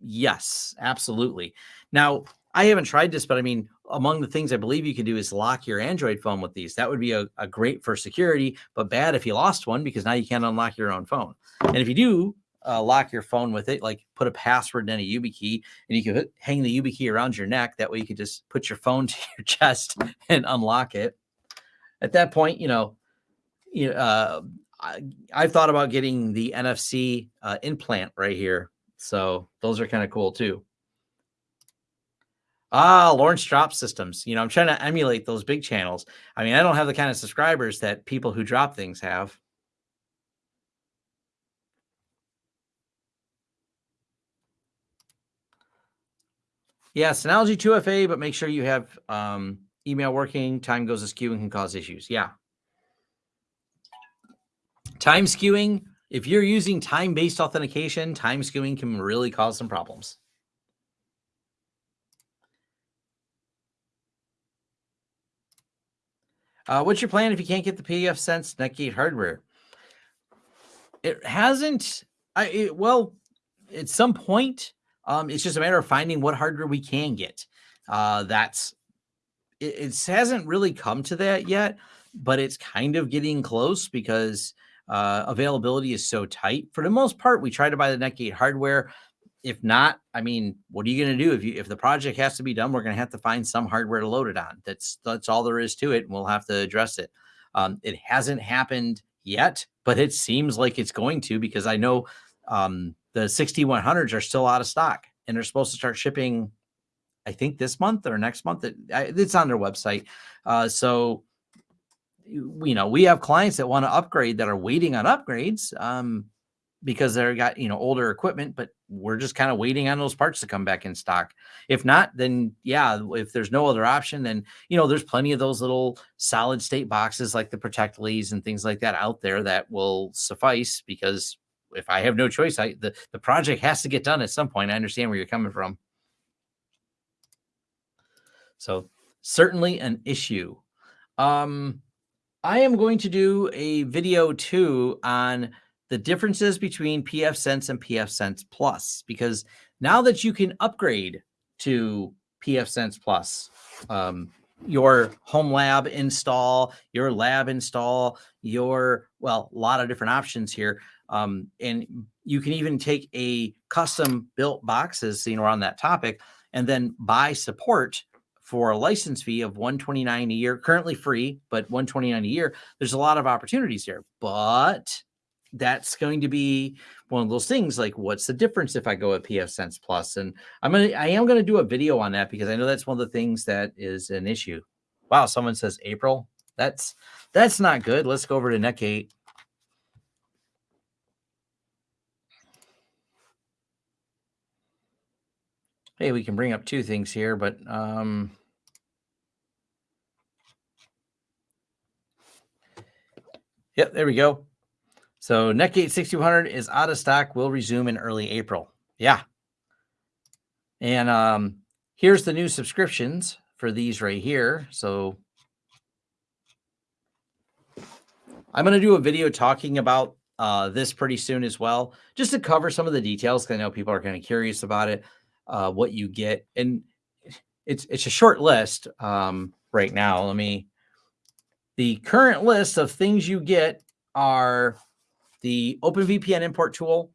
yes, absolutely. Now, I haven't tried this, but I mean, among the things I believe you can do is lock your Android phone with these. That would be a, a great for security, but bad if you lost one because now you can't unlock your own phone. And if you do uh, lock your phone with it, like put a password in a YubiKey, and you can hang the YubiKey around your neck. That way you can just put your phone to your chest and unlock it. At that point, you know, you uh, I, I've thought about getting the NFC uh, implant right here. So those are kind of cool too. Ah, Lawrence drop systems. You know, I'm trying to emulate those big channels. I mean, I don't have the kind of subscribers that people who drop things have. Yeah, Synology 2FA, but make sure you have um, email working. Time goes askew and can cause issues. Yeah. Time skewing. If you're using time-based authentication, time skewing can really cause some problems. Uh, what's your plan if you can't get the pfSense Netgate hardware? It hasn't. I it, well, at some point, um, it's just a matter of finding what hardware we can get. Uh, that's it, it hasn't really come to that yet, but it's kind of getting close because uh, availability is so tight. For the most part, we try to buy the Netgate hardware if not, I mean, what are you going to do if you if the project has to be done? We're going to have to find some hardware to load it on. That's that's all there is to it, and we'll have to address it. Um, it hasn't happened yet, but it seems like it's going to because I know um, the 6100s are still out of stock, and they're supposed to start shipping. I think this month or next month. It, it's on their website. Uh, so you know we have clients that want to upgrade that are waiting on upgrades. Um, because they're got you know older equipment but we're just kind of waiting on those parts to come back in stock. If not then yeah if there's no other option then you know there's plenty of those little solid state boxes like the Protectlis and things like that out there that will suffice because if i have no choice i the, the project has to get done at some point. I understand where you're coming from. So certainly an issue. Um i am going to do a video too on the differences between PF Sense and PF Sense Plus, because now that you can upgrade to PF Sense Plus. Um, your home lab install, your lab install, your well, a lot of different options here. Um, and you can even take a custom built boxes, you know, on that topic, and then buy support for a license fee of 129 a year, currently free, but 129 a year. There's a lot of opportunities here, but that's going to be one of those things like what's the difference if I go at pfSense Plus? And I'm gonna I am gonna do a video on that because I know that's one of the things that is an issue. Wow, someone says April. That's that's not good. Let's go over to Netgate. Hey, we can bring up two things here, but um Yep, there we go. So Netgate 6200 is out of stock, will resume in early April. Yeah. And um, here's the new subscriptions for these right here. So I'm going to do a video talking about uh, this pretty soon as well, just to cover some of the details. I know people are kind of curious about it, uh, what you get. And it's, it's a short list um, right now. Let me, the current list of things you get are the OpenVPN import tool,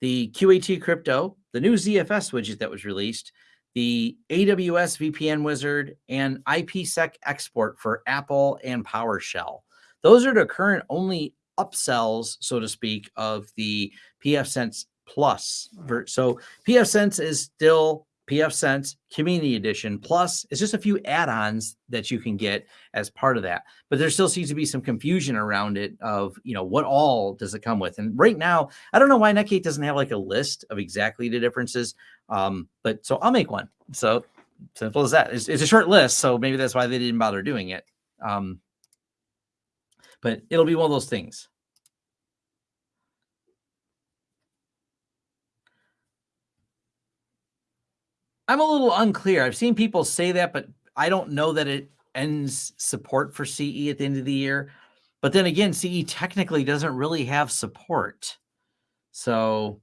the QAT crypto, the new ZFS widget that was released, the AWS VPN wizard, and IPsec export for Apple and PowerShell. Those are the current only upsells, so to speak, of the pfSense Plus. So pfSense is still pfSense Community Edition. Plus, it's just a few add-ons that you can get as part of that. But there still seems to be some confusion around it of, you know, what all does it come with? And right now, I don't know why Netgate doesn't have like a list of exactly the differences. Um, but so I'll make one. So simple as that. It's, it's a short list, so maybe that's why they didn't bother doing it. Um, but it'll be one of those things. I'm a little unclear. I've seen people say that, but I don't know that it ends support for CE at the end of the year. But then again, CE technically doesn't really have support. So,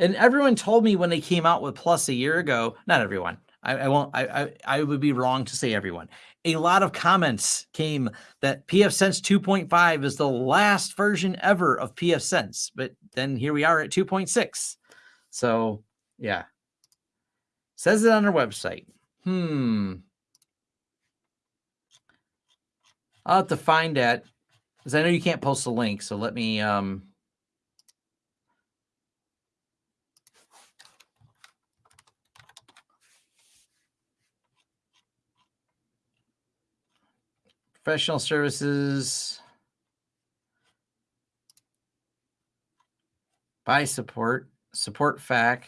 and everyone told me when they came out with Plus a year ago, not everyone, I, won't, I, I, I would be wrong to say everyone. A lot of comments came that pfSense 2.5 is the last version ever of pfSense, but then here we are at 2.6. So yeah, says it on our website. Hmm. I'll have to find that because I know you can't post a link. So let me, um, professional services, buy support, support FAQ.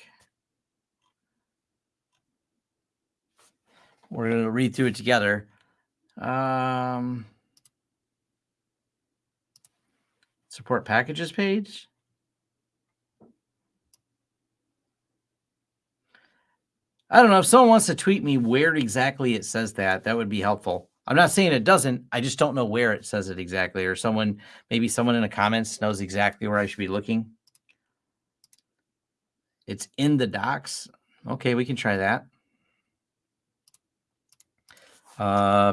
We're going to read through it together. Um, support packages page. I don't know if someone wants to tweet me where exactly it says that, that would be helpful. I'm not saying it doesn't. I just don't know where it says it exactly, or someone, maybe someone in the comments knows exactly where I should be looking. It's in the docs. Okay, we can try that. Uh,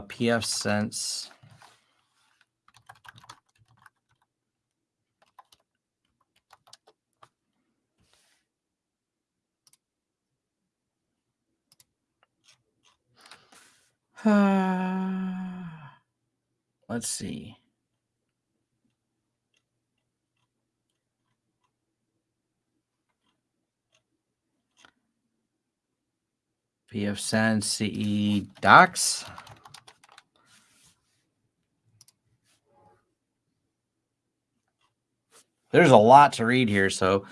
let's see. pfSense CE docs. There's a lot to read here, so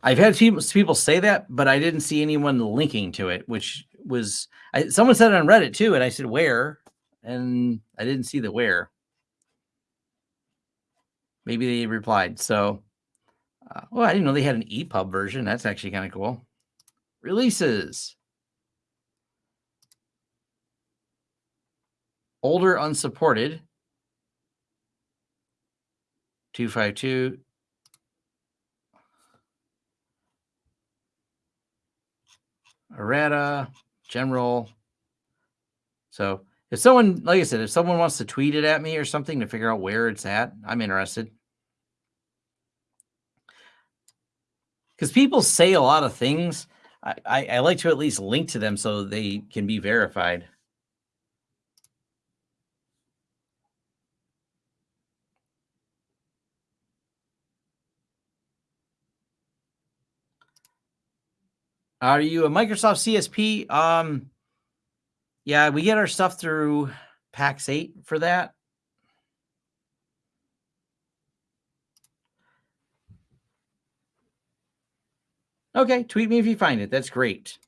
I've had people say that, but I didn't see anyone linking to it, which was I, someone said it on Reddit too, and I said where, and I didn't see the where. Maybe they replied. So, uh, well, I didn't know they had an EPUB version. That's actually kind of cool. Releases. Older unsupported. 252 errata, general. So if someone, like I said, if someone wants to tweet it at me or something to figure out where it's at, I'm interested. Because people say a lot of things. I, I, I like to at least link to them so they can be verified. Are you a Microsoft CSP? Um, yeah, we get our stuff through Pax8 for that. Okay, tweet me if you find it. That's great.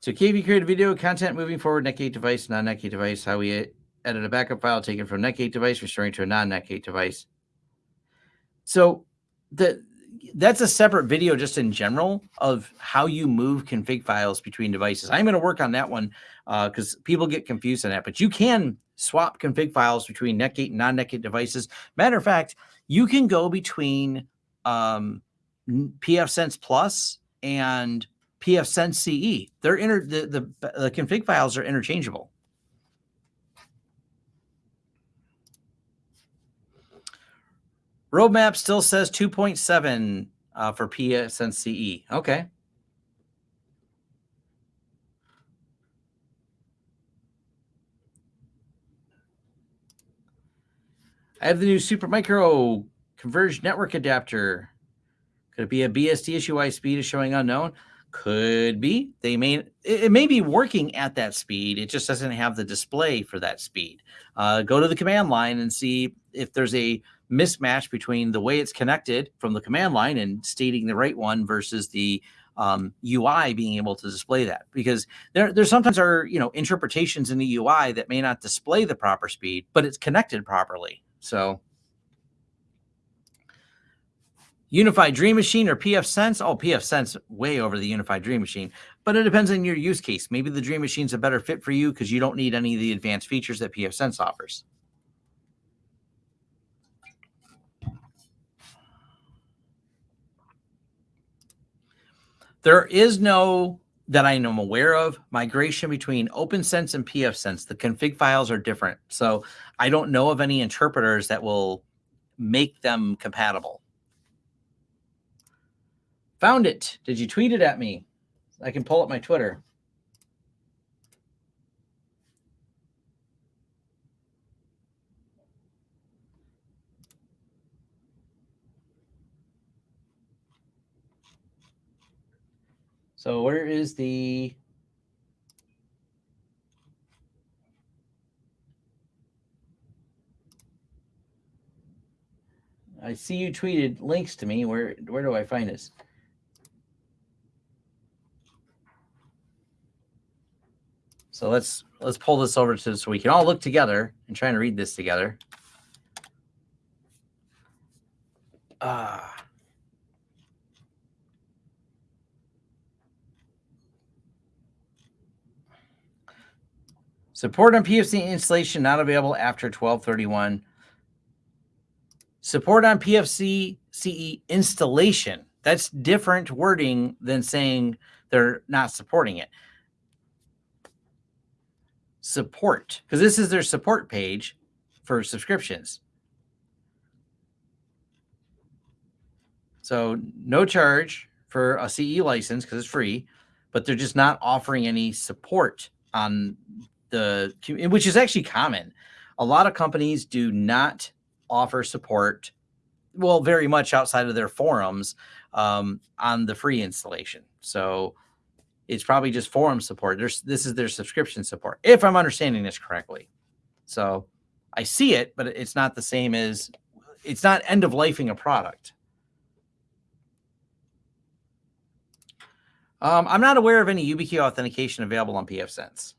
So KV create a video content moving forward, Netgate device, non-Netgate device, how we edit a backup file taken from Netgate device, restoring to a non-Netgate device. So the that's a separate video just in general of how you move config files between devices. I'm going to work on that one because uh, people get confused on that. But you can swap config files between Netgate and non-Netgate devices. Matter of fact, you can go between um, pfSense Plus and pfSense CE. They're inter the, the the config files are interchangeable. Roadmap still says 2.7 uh, for pfSense CE. Okay. I have the new Supermicro converged network adapter. Could it be a BSD issue why speed is showing unknown? Could be. They may it, may be working at that speed. It just doesn't have the display for that speed. Uh, go to the command line and see if there's a mismatch between the way it's connected from the command line and stating the right one versus the um, UI being able to display that because there there sometimes are you know interpretations in the UI that may not display the proper speed, but it's connected properly. So UniFi Dream Machine or pfSense? Oh, PF Sense way over the UniFi Dream Machine, but it depends on your use case. Maybe the Dream Machine's a better fit for you because you don't need any of the advanced features that PF Sense offers. There is no that I am aware of migration between OPNsense and pfSense. The config files are different. So I don't know of any interpreters that will make them compatible. Found it. Did you tweet it at me? I can pull up my Twitter. So where is the I see you tweeted links to me. Where where do I find this? So let's let's pull this over to so we can all look together and try and read this together. Ah. Uh, Support on PFC installation not available after 1231. Support on PFC CE installation. That's different wording than saying they're not supporting it. Support, because this is their support page for subscriptions. So no charge for a CE license because it's free, but they're just not offering any support on the which is actually common. A lot of companies do not offer support, well, very much outside of their forums um, on the free installation. So it's probably just forum support. There's this is their subscription support, if I'm understanding this correctly. So I see it, but it's not the same as it's not end of lifing a product. Um, I'm not aware of any YubiKey authentication available on pfSense.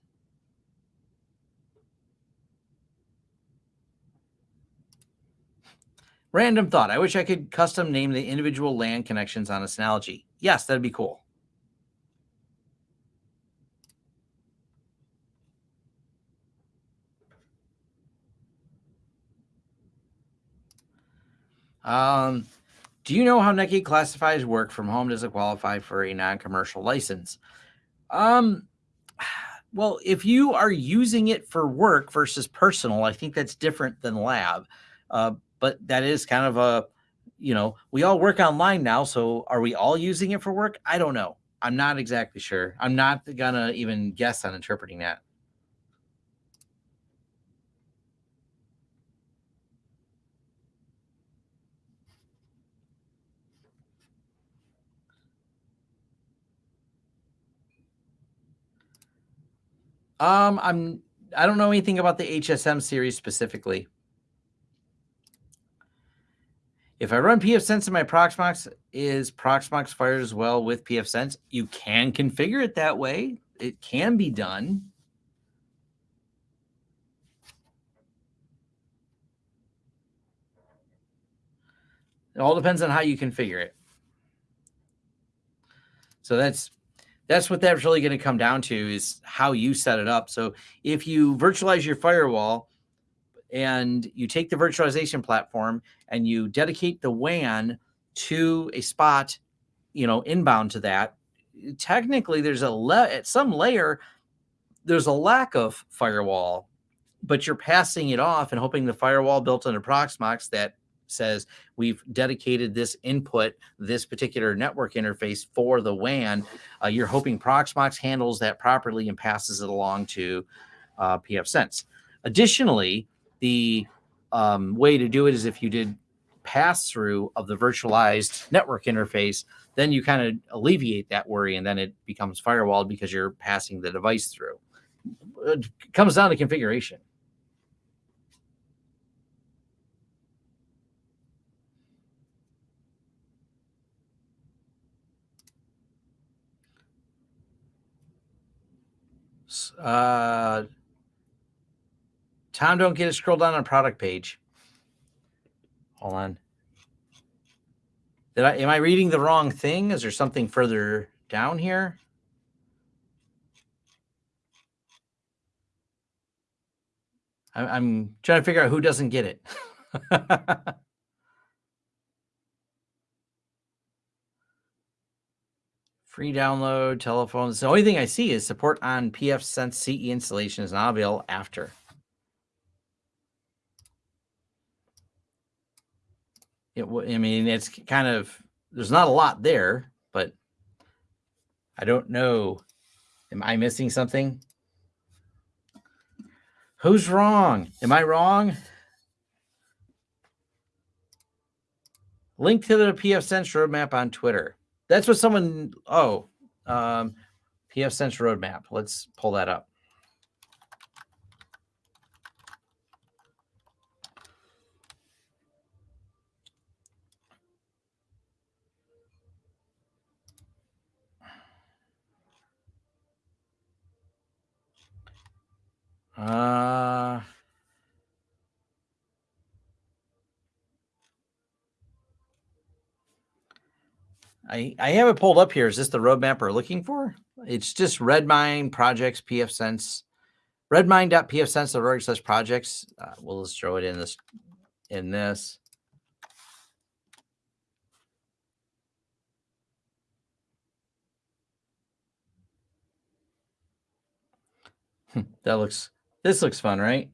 Random thought. I wish I could custom name the individual LAN connections on a Synology. Yes, that'd be cool. Um, Do you know how Netgate classifies work from home? Does it qualify for a non-commercial license? Um, well, if you are using it for work versus personal, I think that's different than lab. Uh, but that is kind of a, you know, we all work online now. So are we all using it for work? I don't know. I'm not exactly sure. I'm not gonna even guess on interpreting that. Um, I'm I don't know anything about the HSM series specifically. If I run pfSense in my Proxmox, is Proxmox fired as well with pfSense? You can configure it that way. It can be done. It all depends on how you configure it. So that's that's what that's really going to come down to is how you set it up. So if you virtualize your firewall and you take the virtualization platform and you dedicate the WAN to a spot, you know, inbound to that, technically there's a at some layer there's a lack of firewall, but you're passing it off and hoping the firewall built into Proxmox that says we've dedicated this input, this particular network interface for the WAN. Uh, you're hoping Proxmox handles that properly and passes it along to uh, pfSense. Additionally, the um, way to do it is if you did pass through of the virtualized network interface, then you kind of alleviate that worry and then it becomes firewalled because you're passing the device through. It comes down to configuration. Uh, Tom, don't get it scroll down on product page. Hold on. Did I am I reading the wrong thing? Is there something further down here? I, I'm trying to figure out who doesn't get it. Free download, telephones. The only thing I see is support on pfSense CE installation is not available after. It, I mean, it's kind of, there's not a lot there, but I don't know. Am I missing something? Who's wrong? Am I wrong? Link to the pfSense roadmap on Twitter. That's what someone, oh, um, pfSense roadmap. Let's pull that up. Uh, I, I have it pulled up here. Is this the roadmap we're looking for? It's just Redmine projects pfSense, redmine.pfsense.org slash projects. Uh, we'll just throw it in this, in this. that looks, this looks fun, right?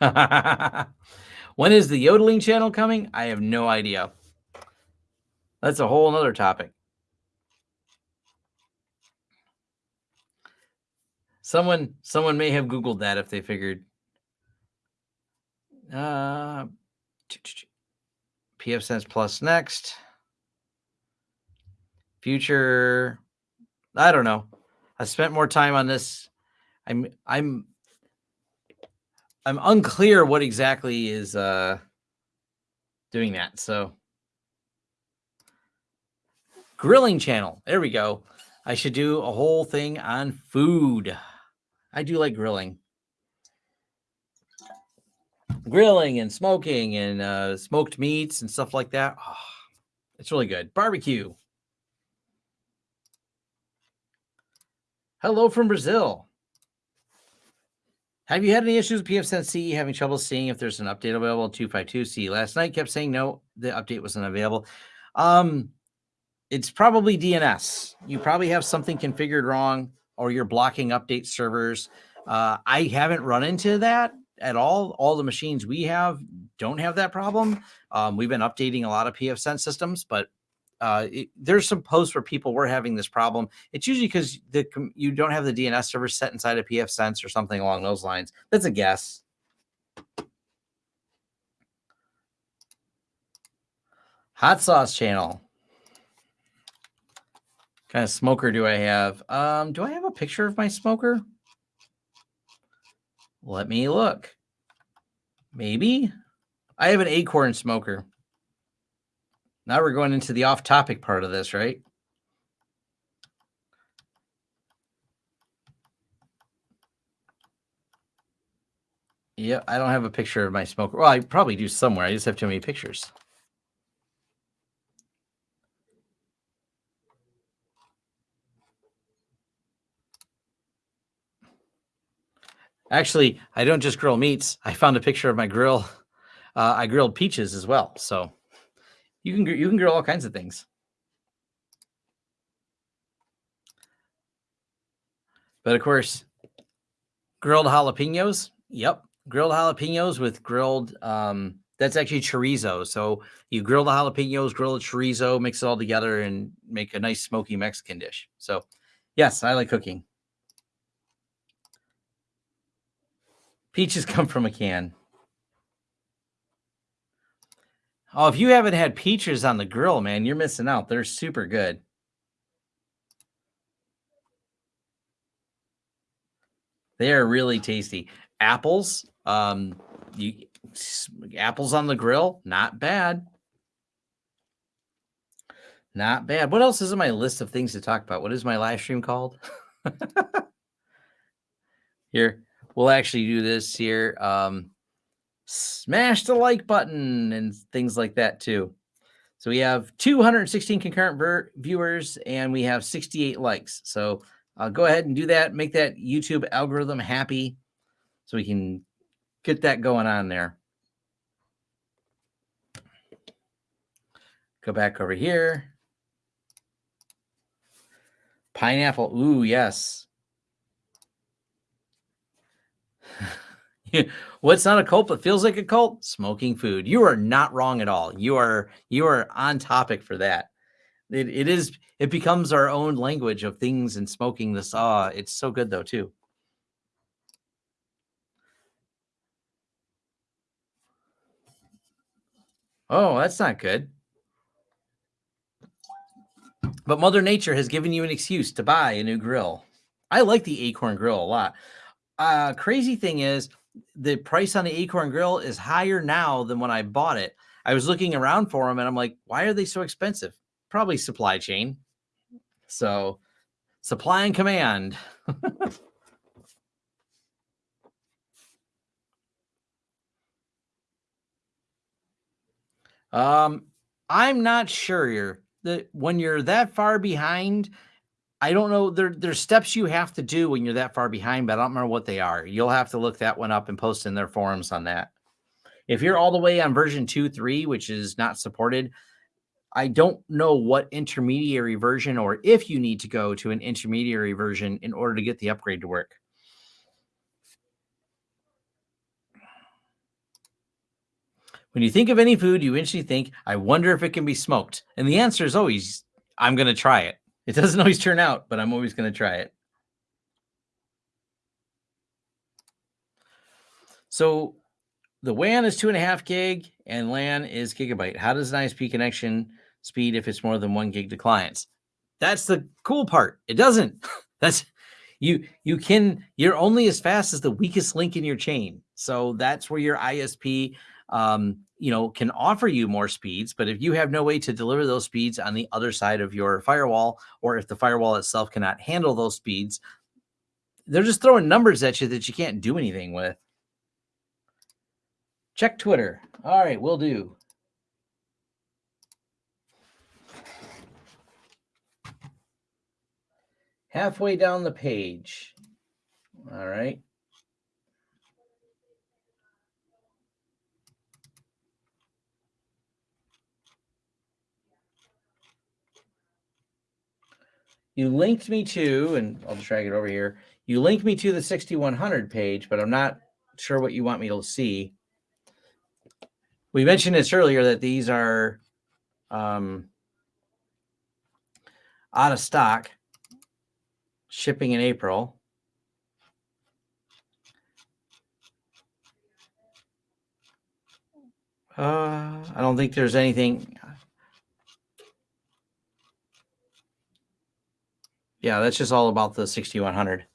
when is the yodeling channel coming? I have no idea. That's a whole other topic. Someone someone may have Googled that if they figured uh PF Sense Plus next. Future. I don't know. I spent more time on this. I'm I'm I'm unclear what exactly is uh, doing that. So grilling channel. There we go. I should do a whole thing on food. I do like grilling grilling and smoking and uh, smoked meats and stuff like that. Oh, it's really good. Barbecue. Hello from Brazil. Have you had any issues with PFSense having trouble seeing if there's an update available? 252C last night kept saying no, the update wasn't available. Um, it's probably DNS. You probably have something configured wrong or you're blocking update servers. Uh, I haven't run into that, at all. All the machines we have don't have that problem. Um, we've been updating a lot of pfSense systems, but uh, it, there's some posts where people were having this problem. It's usually because the you don't have the DNS server set inside of pfSense or something along those lines. That's a guess. Hot sauce channel. kind of smoker do I have? Um, do I have a picture of my smoker? Let me look. Maybe. I have an Akorn smoker. Now we're going into the off-topic part of this, right? Yeah, I don't have a picture of my smoker. Well, I probably do somewhere. I just have too many pictures. Actually, I don't just grill meats. I found a picture of my grill. Uh, I grilled peaches as well. So you can you can grill all kinds of things. But of course, grilled jalapenos. Yep, grilled jalapenos with grilled. Um, that's actually chorizo. So you grill the jalapenos, grill the chorizo, mix it all together, and make a nice smoky Mexican dish. So, yes, I like cooking. Peaches come from a can. Oh, if you haven't had peaches on the grill, man, you're missing out. They're super good. They are really tasty. Apples, um, you apples on the grill, not bad. Not bad. What else is on my list of things to talk about? What is my live stream called? Here, we'll actually do this here. Um, smash the like button and things like that too. So we have 216 concurrent viewers and we have 68 likes. So uh, go ahead and do that. Make that YouTube algorithm happy so we can get that going on there. Go back over here. Pineapple. Ooh, yes. What's not a cult but feels like a cult? Smoking food. You are not wrong at all. You are you are on topic for that. It, it is it becomes our own language of things and smoking the saw. It's so good though too. Oh, that's not good. But Mother Nature has given you an excuse to buy a new grill. I like the Akorn grill a lot. Uh, crazy thing is, the price on the Akorn Grill is higher now than when I bought it. I was looking around for them and I'm like, why are they so expensive? Probably supply chain. So, supply and command. um, I'm not sure that when you're that far behind, I don't know. There, there's steps you have to do when you're that far behind, but I don't remember what they are. You'll have to look that one up and post in their forums on that. If you're all the way on version two, three, which is not supported, I don't know what intermediary version or if you need to go to an intermediary version in order to get the upgrade to work. When you think of any food, you instantly think, I wonder if it can be smoked. And the answer is always, I'm going to try it. It doesn't always turn out, but I'm always going to try it. So the WAN is two and a half gig and LAN is gigabyte. How does an ISP connection speed if it's more than one gig to clients? That's the cool part. It doesn't. That's you you can you're only as fast as the weakest link in your chain. So that's where your ISP um, you know, can offer you more speeds. But if you have no way to deliver those speeds on the other side of your firewall, or if the firewall itself cannot handle those speeds, they're just throwing numbers at you that you can't do anything with. Check Twitter. All right, we'll do. halfway down the page. All right. You linked me to, and I'll just drag it over here. You linked me to the 6100 page, but I'm not sure what you want me to see. We mentioned this earlier that these are um, out of stock, shipping in April. Uh, I don't think there's anything. Yeah, that's just all about the 6100.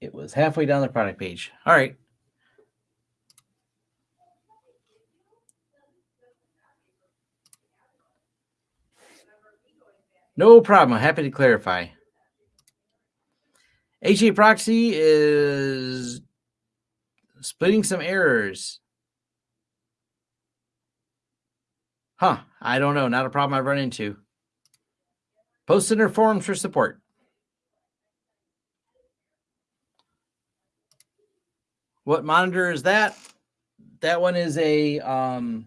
It was halfway down the product page. All right. No problem. Happy to clarify. HAProxy is splitting some errors. Huh. I don't know. Not a problem I've run into. Post in their forums for support. What monitor is that? That one is a um,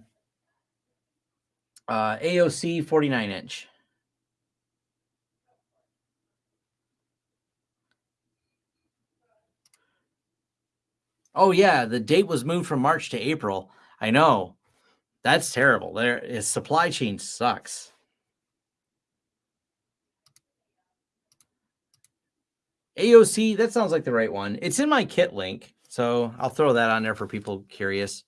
uh, AOC 49 inch. Oh yeah, the date was moved from March to April. I know. That's terrible. There is supply chain sucks. AOC, that sounds like the right one. It's in my kit link. So I'll throw that on there for people curious.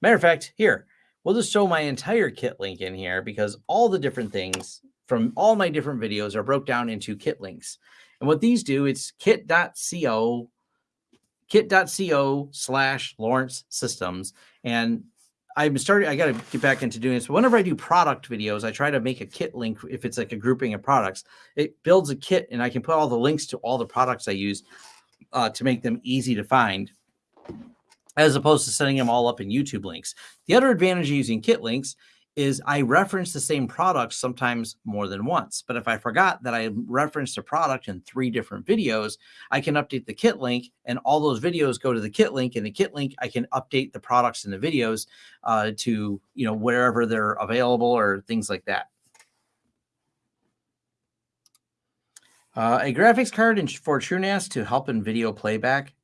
Matter of fact, here, we'll just show my entire kit link in here because all the different things from all my different videos are broke down into kit links. And what these do, it's kit.co, kit.co slash Lawrence Systems. And I'm starting, I got to get back into doing this. But whenever I do product videos, I try to make a kit link if it's like a grouping of products. It builds a kit and I can put all the links to all the products I use uh, to make them easy to find as opposed to setting them all up in YouTube links. The other advantage of using kit links is I reference the same product sometimes more than once. But if I forgot that I referenced a product in three different videos, I can update the kit link and all those videos go to the kit link. And the kit link, I can update the products in the videos uh, to, you know, wherever they're available or things like that. Uh, a graphics card in, for TrueNAS to help in video playback.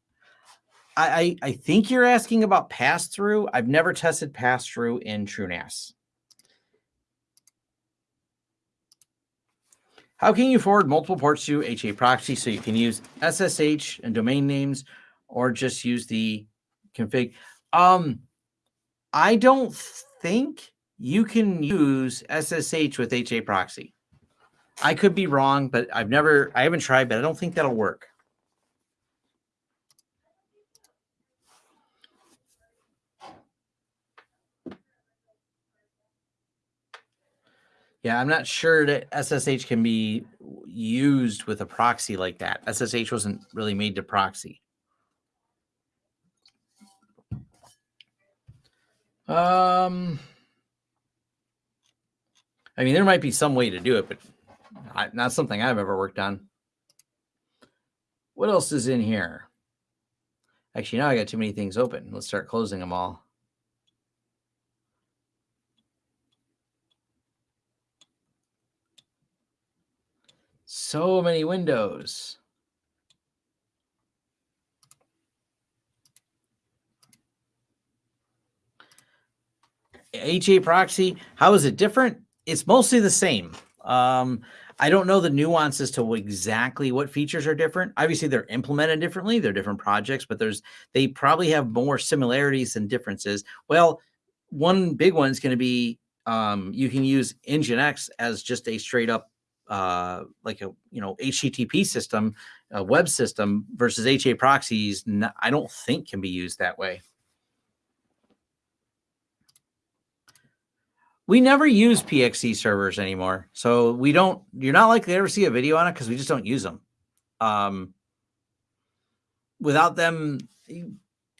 I, I, think you're asking about pass through. I've never tested pass through in TrueNAS. How can you forward multiple ports to HAProxy so you can use SSH and domain names or just use the config? Um, I don't think you can use SSH with HAProxy. I could be wrong, but I've never, I haven't tried, but I don't think that'll work. Yeah, I'm not sure that SSH can be used with a proxy like that. SSH wasn't really made to proxy. Um, I mean, there might be some way to do it, but not something I've ever worked on. What else is in here? Actually, now I got too many things open. Let's start closing them all. So many windows. HAProxy, how is it different? It's mostly the same. Um, I don't know the nuances to exactly what features are different. Obviously, they're implemented differently. They're different projects, but there's they probably have more similarities than differences. Well, one big one is going to be um, you can use Nginx as just a straight up uh, like a you know HTTP system, a web system versus HAProxies. I don't think can be used that way. We never use PXE servers anymore, so we don't. You're not likely to ever see a video on it because we just don't use them. Um, without them,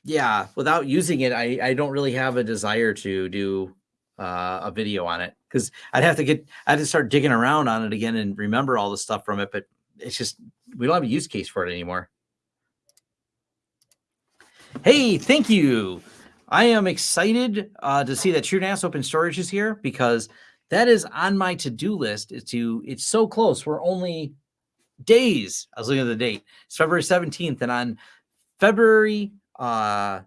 yeah, without using it, I, I don't really have a desire to do uh, a video on it because I'd have to get, I had to start digging around on it again and remember all the stuff from it. But it's just, we don't have a use case for it anymore. Hey, thank you. I am excited uh, to see that TrueNAS Open Storage is here because that is on my to-do list. Is to it's so close. We're only days. I was looking at the date. It's February 17th, and on February uh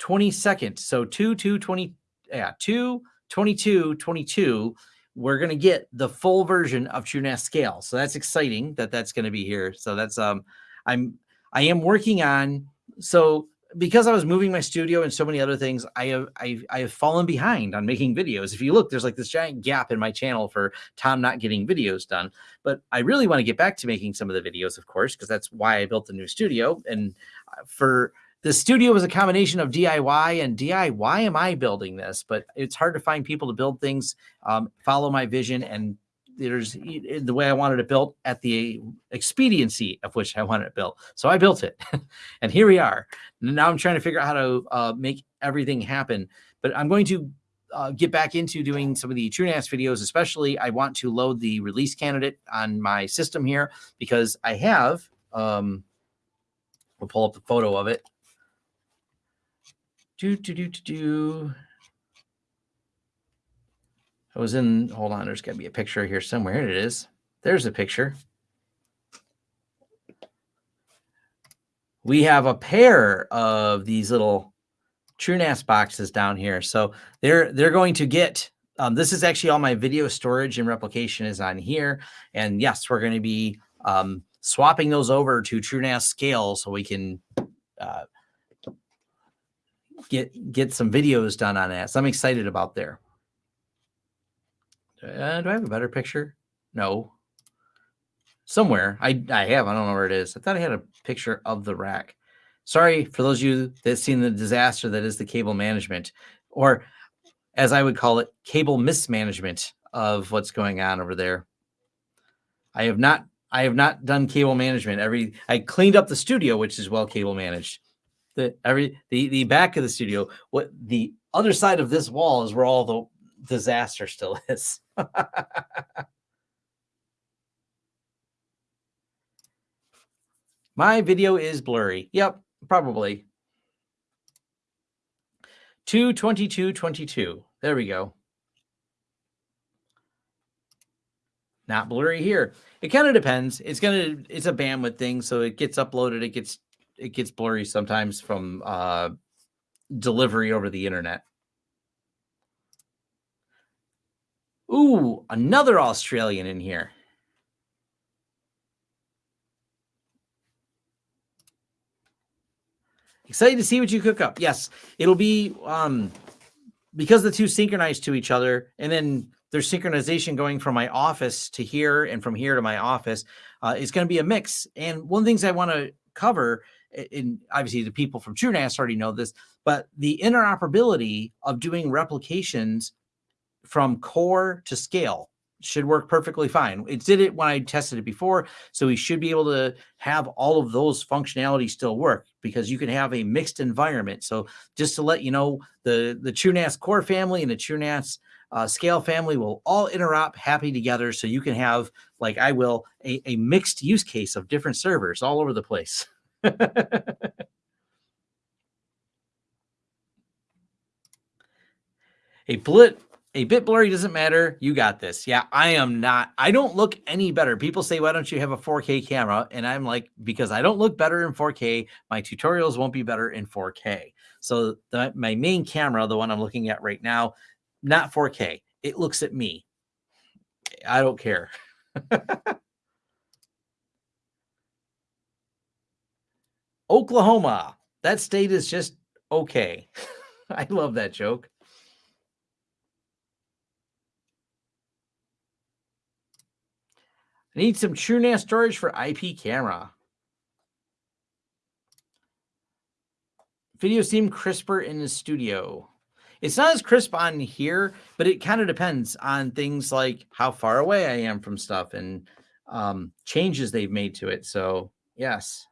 22nd, so 2 2 20 yeah, 2 22 22 we're going to get the full version of TrueNAS scale. So that's exciting that that's going to be here. So that's um I'm I am working on so because I was moving my studio and so many other things, I have I, I have fallen behind on making videos. If you look, there's like this giant gap in my channel for Tom not getting videos done. But I really want to get back to making some of the videos, of course, because that's why I built the new studio. And uh, for the studio was a combination of DIY and DIY. Why am I building this? But it's hard to find people to build things, um, follow my vision, and there's the way I wanted it built at the expediency of which I wanted it built. So I built it, and here we are. Now I'm trying to figure out how to uh, make everything happen. But I'm going to uh, get back into doing some of the TrueNAS videos, especially I want to load the release candidate on my system here because I have, um, we'll pull up the photo of it. Do, do, do, do, do. I was in, hold on, there's got to be a picture here somewhere. Here it is. There's a picture. We have a pair of these little TrueNAS boxes down here. So they're they're going to get um, this is actually all my video storage and replication is on here. And yes, we're going to be um, swapping those over to TrueNAS scale so we can uh, get get some videos done on that. So I'm excited about there. Uh, do I have a better picture? No. Somewhere. I, I have. I don't know where it is. I thought I had a picture of the rack. Sorry for those of you that seen the disaster that is the cable management, or as I would call it, cable mismanagement of what's going on over there. I have not I have not done cable management. Every I cleaned up the studio, which is well cable managed. The every the the back of the studio, what the other side of this wall is where all the disaster still is. My video is blurry. Yep, probably. 22222. There we go. Not blurry here. It kind of depends. It's gonna it's a bandwidth thing, so it gets uploaded, it gets it gets blurry sometimes from uh delivery over the internet. Ooh, another Australian in here. Excited to see what you cook up. Yes, it'll be um because the two synchronize to each other, and then there's synchronization going from my office to here and from here to my office. Uh, it's going to be a mix. And one of the things I want to cover, and obviously the people from TrueNAS already know this, but the interoperability of doing replications from core to scale should work perfectly fine. It did it when I tested it before, so we should be able to have all of those functionalities still work because you can have a mixed environment. So just to let you know, the the TrueNAS core family and the TrueNAS uh, scale family will all interop happy together, so you can have, like I will, a, a mixed use case of different servers all over the place. a blit a bit blurry doesn't matter. You got this. Yeah, I am not. I don't look any better. People say, why don't you have a 4K camera? And I'm like, because I don't look better in 4K. My tutorials won't be better in 4K. So the, my main camera, the one I'm looking at right now, not 4K. It looks at me. I don't care. Oklahoma. That state is just okay. I love that joke. I need some TrueNAS storage for IP camera. Video seemed crisper in the studio. It's not as crisp on here, but it kind of depends on things like how far away I am from stuff and um, changes they've made to it. So, yes.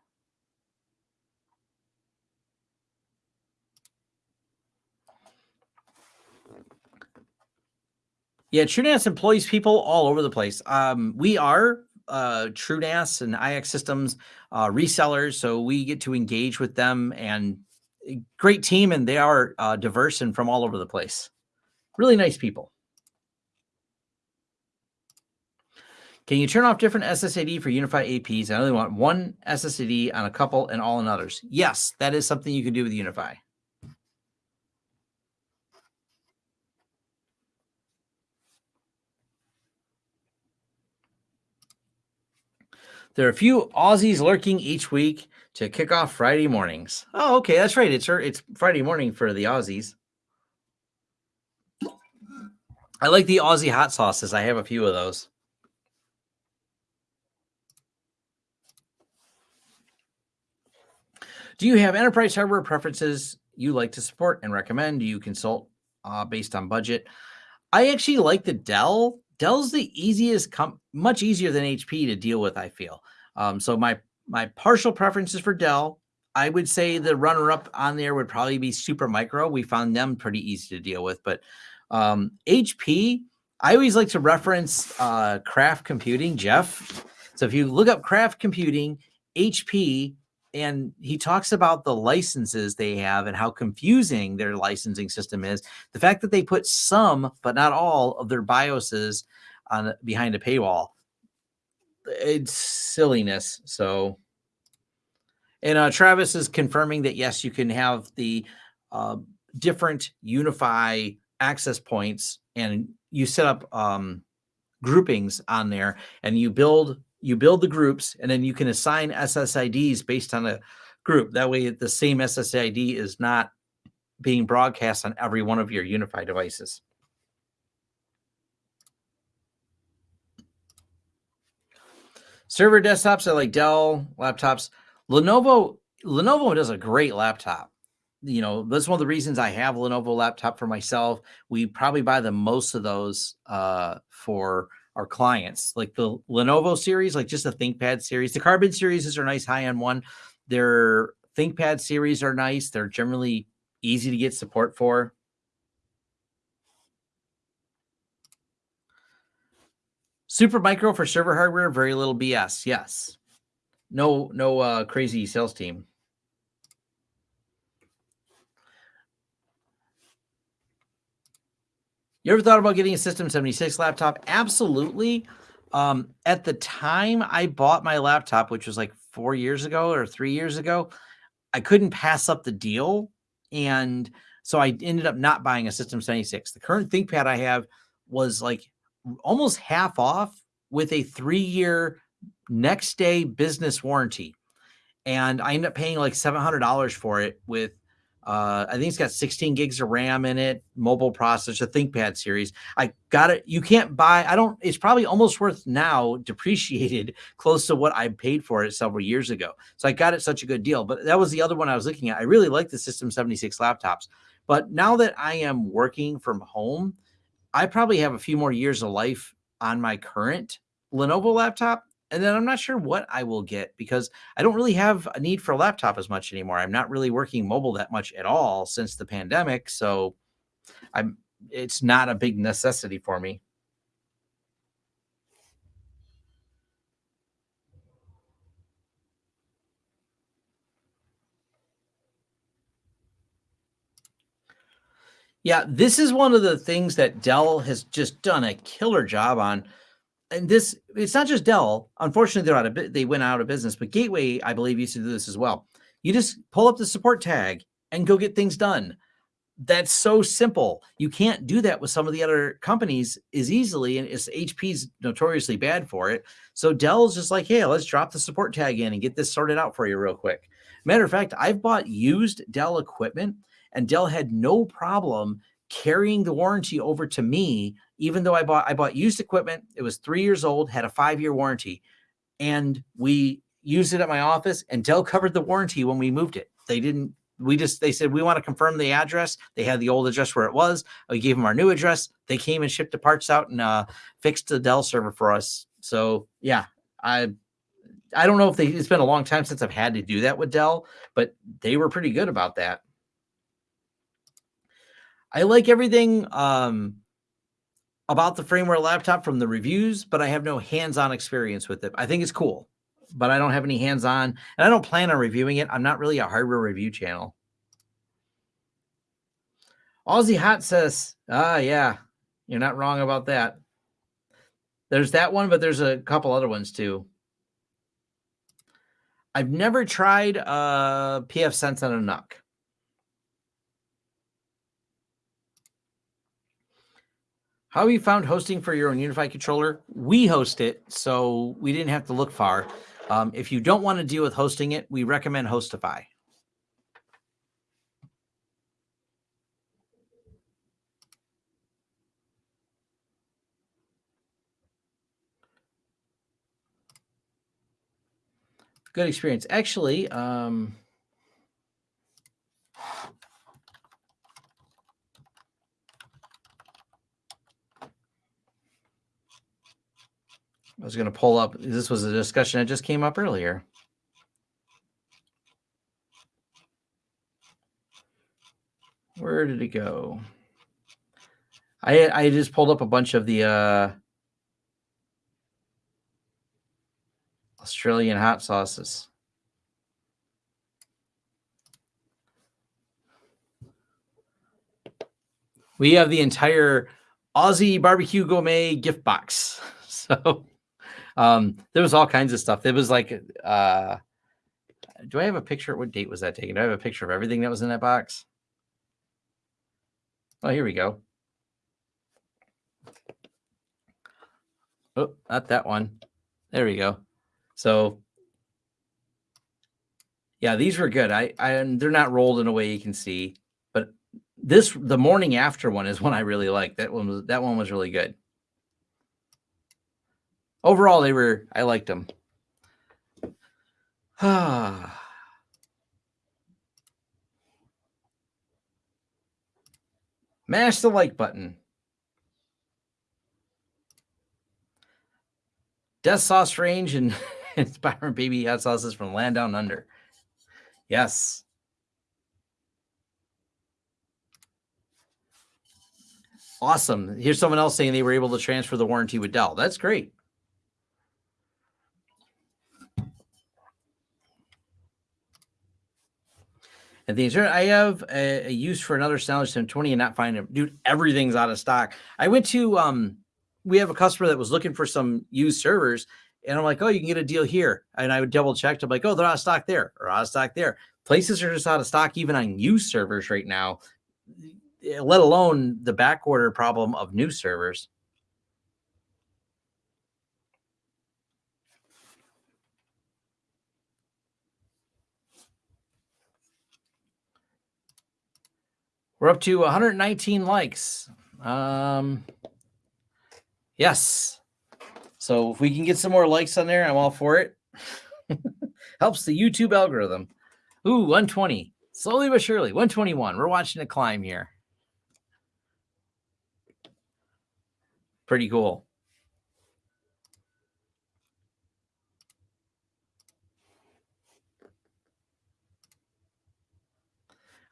Yeah, TrueNAS employs people all over the place. Um, we are uh, TrueNAS and iXsystems uh, resellers, so we get to engage with them and great team, and they are uh, diverse and from all over the place. Really nice people. Can you turn off different SSID for UniFi APs? I only want one SSID on a couple and all on others. Yes, that is something you can do with UniFi. There are a few Aussies lurking each week to kick off Friday mornings. Oh, okay, that's right. It's it's Friday morning for the Aussies. I like the Aussie hot sauces. I have a few of those. Do you have enterprise hardware preferences you like to support and recommend? Do you consult uh, based on budget? I actually like the Dell Dell's the easiest, much easier than HP to deal with. I feel um, so. My my partial preferences for Dell. I would say the runner up on there would probably be Supermicro. We found them pretty easy to deal with, but um, HP. I always like to reference uh, Craft Computing, Jeff. So if you look up Craft Computing, HP and he talks about the licenses they have and how confusing their licensing system is. The fact that they put some, but not all, of their BIOSes on behind a paywall, it's silliness. So, and uh, Travis is confirming that yes, you can have the uh, different UniFi access points, and you set up um, groupings on there, and you build you build the groups and then you can assign SSIDs based on a group. That way the same SSID is not being broadcast on every one of your UniFi devices. Server desktops are like Dell laptops. Lenovo Lenovo does a great laptop. You know, that's one of the reasons I have Lenovo laptop for myself. We probably buy the most of those uh, for our clients. Like the Lenovo series, like just the ThinkPad series. The Carbon series are nice high end one. Their ThinkPad series are nice. They're generally easy to get support for. Supermicro for server hardware, very little BS. Yes. No, no uh, crazy sales team. You ever thought about getting a System 76 laptop? Absolutely. Um, at the time I bought my laptop, which was like four years ago or three years ago, I couldn't pass up the deal. And so I ended up not buying a System 76. The current ThinkPad I have was like almost half off with a three year next day business warranty. And I ended up paying like $700 for it with uh, I think it's got 16 gigs of RAM in it, mobile processor, ThinkPad series. I got it. You can't buy, I don't, it's probably almost worth now depreciated close to what I paid for it several years ago. So I got it such a good deal. But that was the other one I was looking at. I really like the System 76 laptops. But now that I am working from home, I probably have a few more years of life on my current Lenovo laptop and then I'm not sure what I will get because I don't really have a need for a laptop as much anymore. I'm not really working mobile that much at all since the pandemic, so I'm it's not a big necessity for me. Yeah, this is one of the things that Dell has just done a killer job on and this it's not just Dell. Unfortunately, they're out of they went out of business, but Gateway, I believe, used to do this as well. You just pull up the support tag and go get things done. That's so simple. You can't do that with some of the other companies as easily, and it's HP's notoriously bad for it. So Dell's just like, hey, let's drop the support tag in and get this sorted out for you real quick. Matter of fact, I've bought used Dell equipment, and Dell had no problem carrying the warranty over to me even though I bought I bought used equipment, it was three years old, had a five year warranty, and we used it at my office. And Dell covered the warranty when we moved it. They didn't. We just they said we want to confirm the address. They had the old address where it was. We gave them our new address. They came and shipped the parts out and uh, fixed the Dell server for us. So yeah, I I don't know if they. It's been a long time since I've had to do that with Dell, but they were pretty good about that. I like everything. Um, about the Framework laptop from the reviews, but I have no hands-on experience with it. I think it's cool, but I don't have any hands-on, and I don't plan on reviewing it. I'm not really a hardware review channel. Aussie Hot says, ah, yeah, you're not wrong about that. There's that one, but there's a couple other ones too. I've never tried a pfSense on a NUC. How have you found hosting for your own UniFi controller? We host it, so we didn't have to look far. Um, if you don't want to deal with hosting it, we recommend HostiFi. Good experience. Actually, um, was going to pull up. This was a discussion that just came up earlier. Where did it go? I I just pulled up a bunch of the uh, Australian hot sauces. We have the entire Aussie barbecue gourmet gift box. So um, there was all kinds of stuff. It was like, uh, do I have a picture? What date was that taken? Do I have a picture of everything that was in that box? Oh, here we go. Oh, not that one. There we go. So, yeah, these were good. I, I, they're not rolled in a way you can see, but this, the morning after one is one I really like. That one was, that one was really good overall, they were, I liked them. Mash the like button. Death Sauce Range and inspiring baby hot sauces from Land Down Under. Yes. Awesome. Here's someone else saying they were able to transfer the warranty with Dell. That's great. And things I have a, a, use for another Stylish 720 and not find it. Dude, everything's out of stock. I went to um we have a customer that was looking for some used servers, and I'm like, oh, you can get a deal here. And I would double check. I'm like, oh, they're out of stock there or out of stock there. Places are just out of stock even on used servers right now, let alone the back order problem of new servers. We're up to 119 likes. Um, yes. So if we can get some more likes on there, I'm all for it. Helps the YouTube algorithm. Ooh, 120. Slowly but surely. 121. We're watching it climb here. Pretty cool.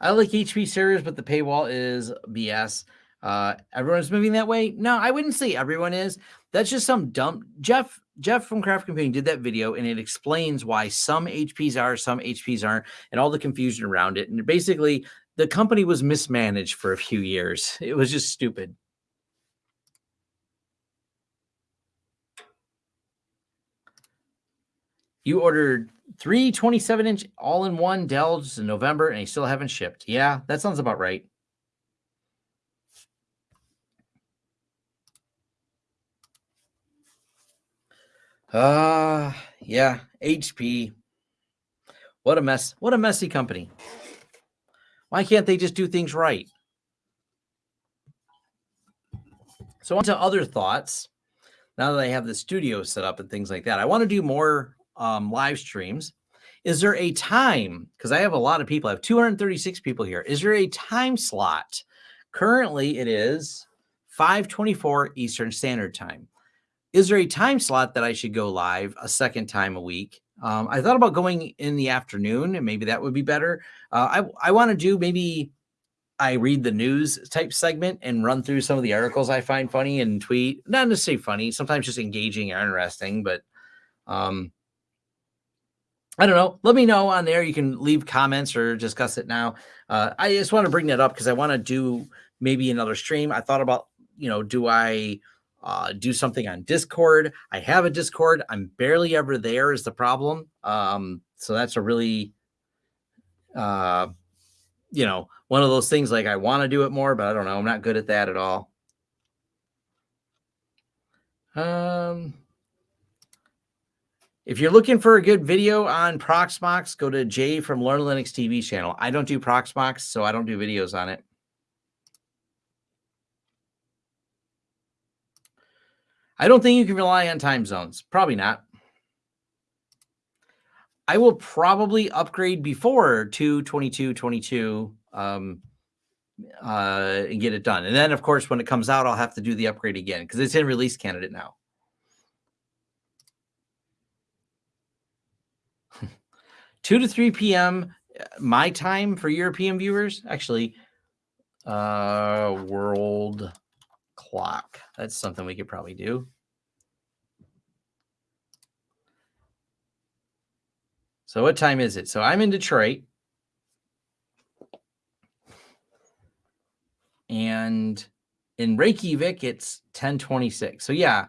I like HP servers, but the paywall is BS. Uh, everyone's moving that way. No, I wouldn't say everyone is. That's just some dumb Jeff. Jeff from Craft Computing did that video, and it explains why some HPs are, some HPs aren't, and all the confusion around it. And basically, the company was mismanaged for a few years. It was just stupid. You ordered three 27 inch all in one Dells in November and they still haven't shipped. Yeah, that sounds about right. Uh, yeah, HP. What a mess. What a messy company. Why can't they just do things right? So on to other thoughts. Now that I have the studio set up and things like that, I want to do more um, live streams. Is there a time? Because I have a lot of people. I have 236 people here. Is there a time slot? Currently, it is 5:24 Eastern Standard Time. Is there a time slot that I should go live a second time a week? Um, I thought about going in the afternoon, and maybe that would be better. Uh, I I want to do maybe I read the news type segment and run through some of the articles I find funny and tweet. Not necessarily funny, sometimes just engaging or interesting, but um, I don't know. Let me know on there. You can leave comments or discuss it now. Uh, I just want to bring that up because I want to do maybe another stream. I thought about, you know, do I uh, do something on Discord? I have a Discord. I'm barely ever there is the problem. Um, so that's a really, uh, you know, one of those things like I want to do it more, but I don't know. I'm not good at that at all. Um, if you're looking for a good video on Proxmox, go to Jay from Learn Linux TV channel. I don't do Proxmox, so I don't do videos on it. I don't think you can rely on time zones. Probably not. I will probably upgrade before 22222 um, uh, and get it done. And then, of course, when it comes out, I'll have to do the upgrade again because it's in release candidate now. 2 to 3 p.m. Uh, my time for European viewers. Actually, uh, world clock. That's something we could probably do. So what time is it? So I'm in Detroit. And in Reykjavik, it's 1026. So yeah,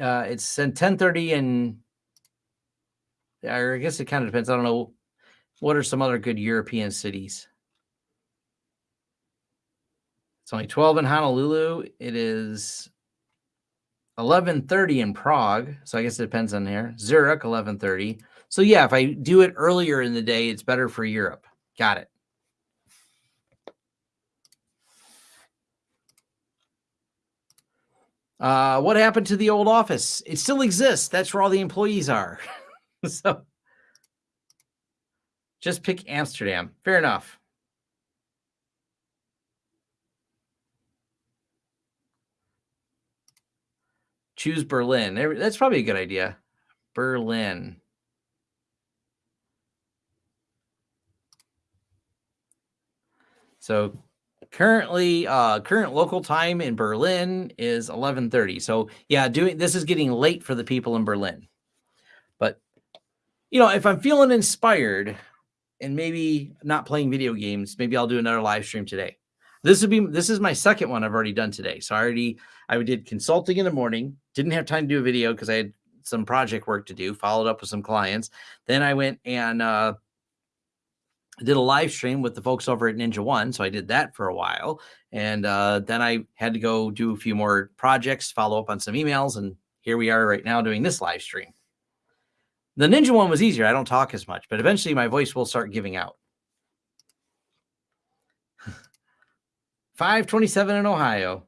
uh, it's 1030 and I guess it kind of depends. I don't know. What are some other good European cities? It's only 12 in Honolulu. It is 11:30 in Prague. So I guess it depends on here. Zurich 11:30. So yeah, if I do it earlier in the day, it's better for Europe. Got it. Uh, what happened to the old office? It still exists. That's where all the employees are. so just pick Amsterdam. Fair enough. Choose Berlin. That's probably a good idea. Berlin. So currently uh current local time in Berlin is 11:30. So yeah, doing this is getting late for the people in Berlin you know, if I'm feeling inspired and maybe not playing video games, maybe I'll do another live stream today. This would be this is my second one I've already done today. So I already I did consulting in the morning, didn't have time to do a video because I had some project work to do, followed up with some clients. Then I went and uh did a live stream with the folks over at NinjaOne. So I did that for a while. And uh, then I had to go do a few more projects, follow up on some emails. And here we are right now doing this live stream. The NinjaOne was easier. I don't talk as much, but eventually my voice will start giving out. 527 in Ohio.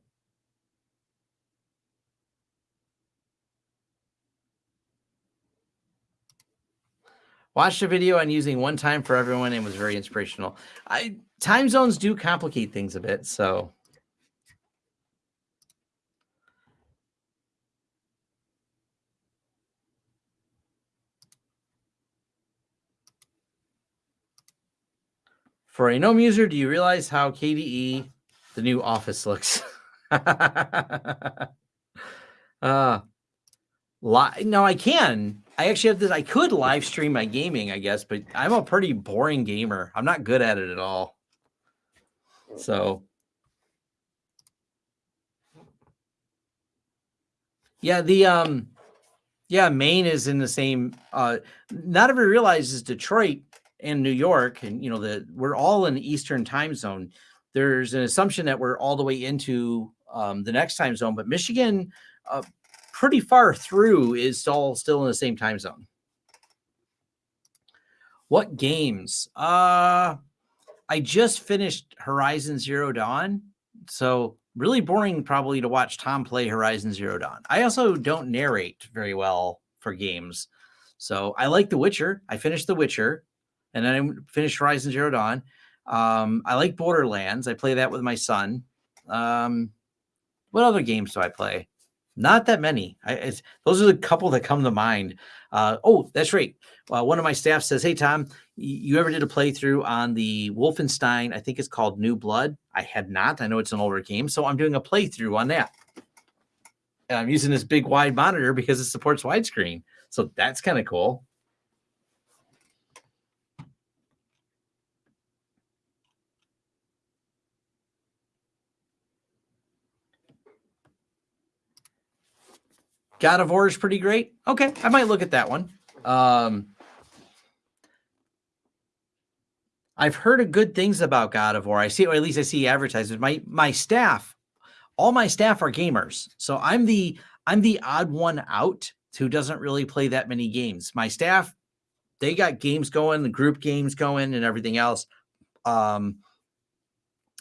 Watched a video on using one time for everyone and was very inspirational. I time zones do complicate things a bit, so For a gnome user, do you realize how KDE the new office looks? uh, li- no, I can. I actually have this. I could live stream my gaming, I guess, but I'm a pretty boring gamer. I'm not good at it at all. So, yeah, the um, yeah, Maine is in the same. Uh, not everyone realizes Detroit and New York, and you know the we're all in the Eastern time zone. There's an assumption that we're all the way into um, the next time zone, but Michigan, uh, pretty far through, is all still in the same time zone. What games? Uh, I just finished Horizon Zero Dawn, so really boring probably to watch Tom play Horizon Zero Dawn. I also don't narrate very well for games. So I like The Witcher. I finished The Witcher and then I finished Horizon Zero Dawn. Um, I like Borderlands. I play that with my son. Um, what other games do I play? Not that many. I, those are the couple that come to mind. Uh, oh, that's right. Uh, one of my staff says, "Hey Tom, you ever did a playthrough on the Wolfenstein? I think it's called New Blood. I had not. I know it's an older game, so I'm doing a playthrough on that. And I'm using this big wide monitor because it supports widescreen. So that's kind of cool. God of War is pretty great. Okay, I might look at that one. Um, I've heard good things about God of War. I see, or at least I see advertisements. My my staff, all my staff are gamers, so I'm the I'm the odd one out who doesn't really play that many games. My staff, they got games going, the group games going, and everything else. Um,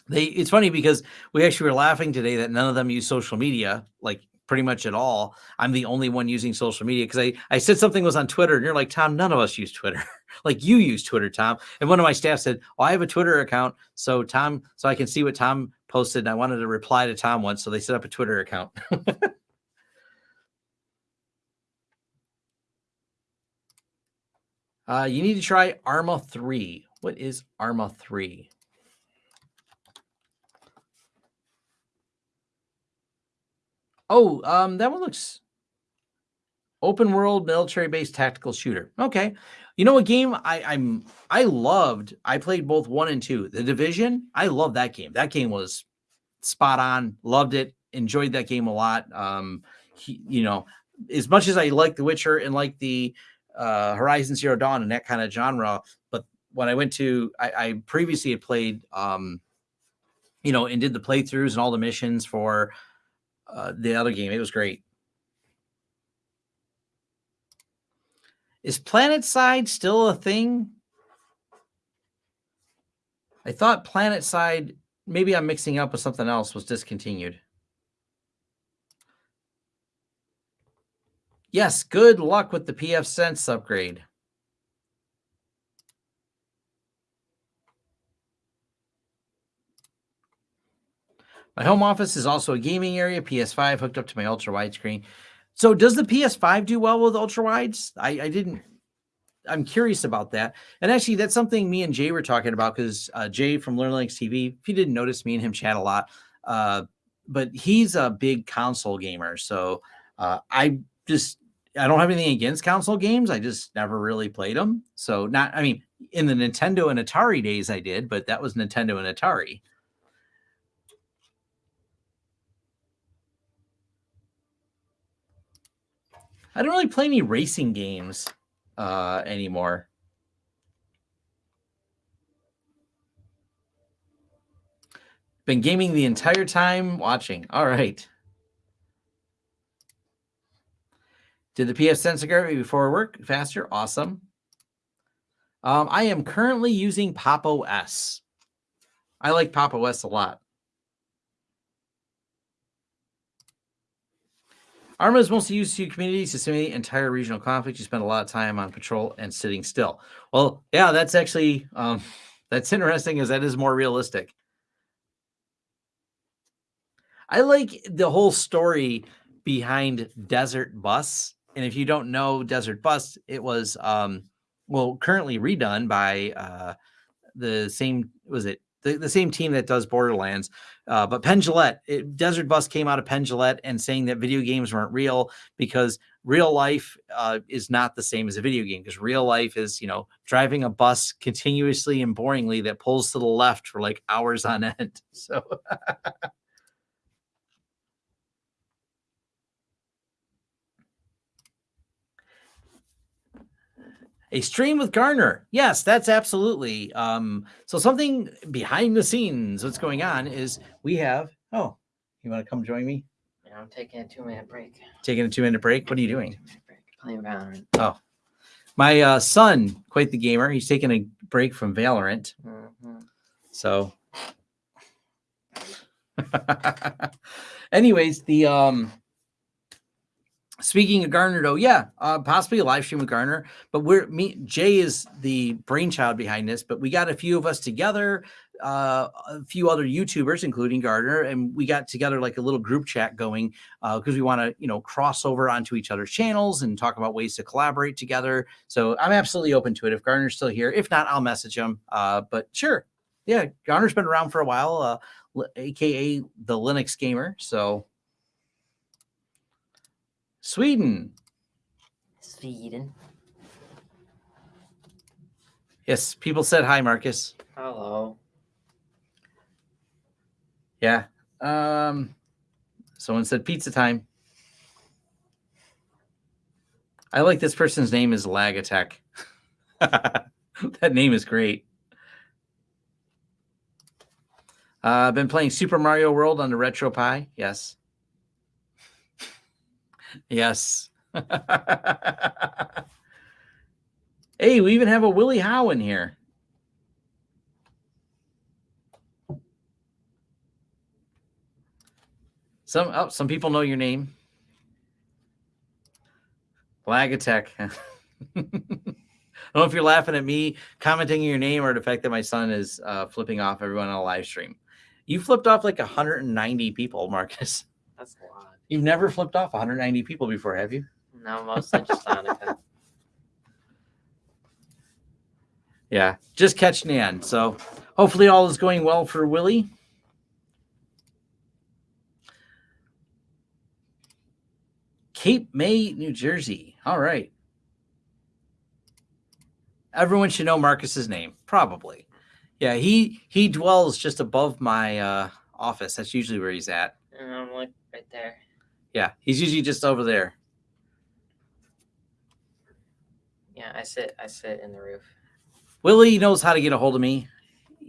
they it's funny because we actually were laughing today that none of them use social media, like pretty much at all. I'm the only one using social media because I, I said something was on Twitter and you're like, Tom, none of us use Twitter. like you use Twitter, Tom. And one of my staff said, Oh, I have a Twitter account. So Tom, so I can see what Tom posted. And I wanted to reply to Tom once. So they set up a Twitter account. uh, you need to try Arma 3. What is Arma 3? Oh, um, that one looks open world military based tactical shooter. Okay. You know a game I, I'm I loved. I played both one and two. The Division. I love that game. That game was spot on. Loved it. Enjoyed that game a lot. Um, he, you know, as much as I like The Witcher and like the uh, Horizon Zero Dawn and that kind of genre, but when I went to, I, I previously had played, um, you know, and did the playthroughs and all the missions for uh, the other game. It was great. Is PlanetSide still a thing? I thought PlanetSide, maybe I'm mixing up with something else, was discontinued. Yes, good luck with the pfSense upgrade. My home office is also a gaming area, PS5 hooked up to my ultra wide screen. So does the PS5 do well with ultra wides? I, I didn't. I'm curious about that. And actually, that's something me and Jay were talking about because uh, Jay from Learn Linux TV, if you didn't notice, me and him chat a lot. Uh, but he's a big console gamer. So uh, I just, I don't have anything against console games. I just never really played them. So not, I mean, in the Nintendo and Atari days, I did, but that was Nintendo and Atari. I don't really play any racing games uh, anymore. Been gaming the entire time watching. All right. Did the pfSense get before work faster? Awesome. Um, I am currently using Pop OS. I like Pop OS a lot. Arma is mostly used to communities to simulate entire regional conflict. You spend a lot of time on patrol and sitting still. Well, yeah, that's actually um, that's interesting, as that is more realistic. I like the whole story behind Desert Bus, and if you don't know Desert Bus, it was um, well currently redone by uh, the same was it the, the same team that does Borderlands. Uh, but Penn it, Desert Bus came out of Penn and saying that video games weren't real because real life uh, is not the same as a video game because real life is, you know, driving a bus continuously and boringly that pulls to the left for like hours on end. So. a stream with Gardiner. Yes, that's absolutely. Um, so something behind the scenes, what's going on is we have. Oh, you want to come join me? Yeah, I'm taking a two minute break. Taking a two minute break. What are you doing? Playing Valorant. Oh, my uh, son, quite the gamer. He's taking a break from Valorant. Mm-hmm. So, anyways, the um Speaking of Gardiner, though, yeah, uh, possibly a live stream with Garner. But we're me, Jay is the brainchild behind this. But we got a few of us together uh, a few other YouTubers, including Gardiner, and we got together like a little group chat going because we want to, you know, cross over onto each other's channels and talk about ways to collaborate together. So I'm absolutely open to it. If Gardiner's still here, if not, I'll message him. Uh, but sure, yeah, Gardiner's been around for a while, uh, aka the Linux gamer. So Sweden, Sweden. yes, people said hi, Marcus. Hello. Yeah. Um, someone said pizza time. I like this person's name is Lag Attack. that name is great. Uh, I've been playing Super Mario World on the RetroPie. Yes. Yes. hey, we even have a Willie Howe in here. Some oh, some people know your name. Lag attack. I don't know if you're laughing at me commenting your name or the fact that my son is uh, flipping off everyone on a live stream. You flipped off like 190 people, Marcus. That's a lot. You've never flipped off 190 people before, have you? No, mostly just Hanukkah. Yeah, just catching in. So hopefully all is going well for Willie. Cape May, New Jersey. All right. Everyone should know Marcus's name, probably. Yeah, he he dwells just above my uh, office. That's usually where he's at. And I'm like right there. Yeah, he's usually just over there. Yeah, I sit. I sit in the roof. Willie knows how to get a hold of me.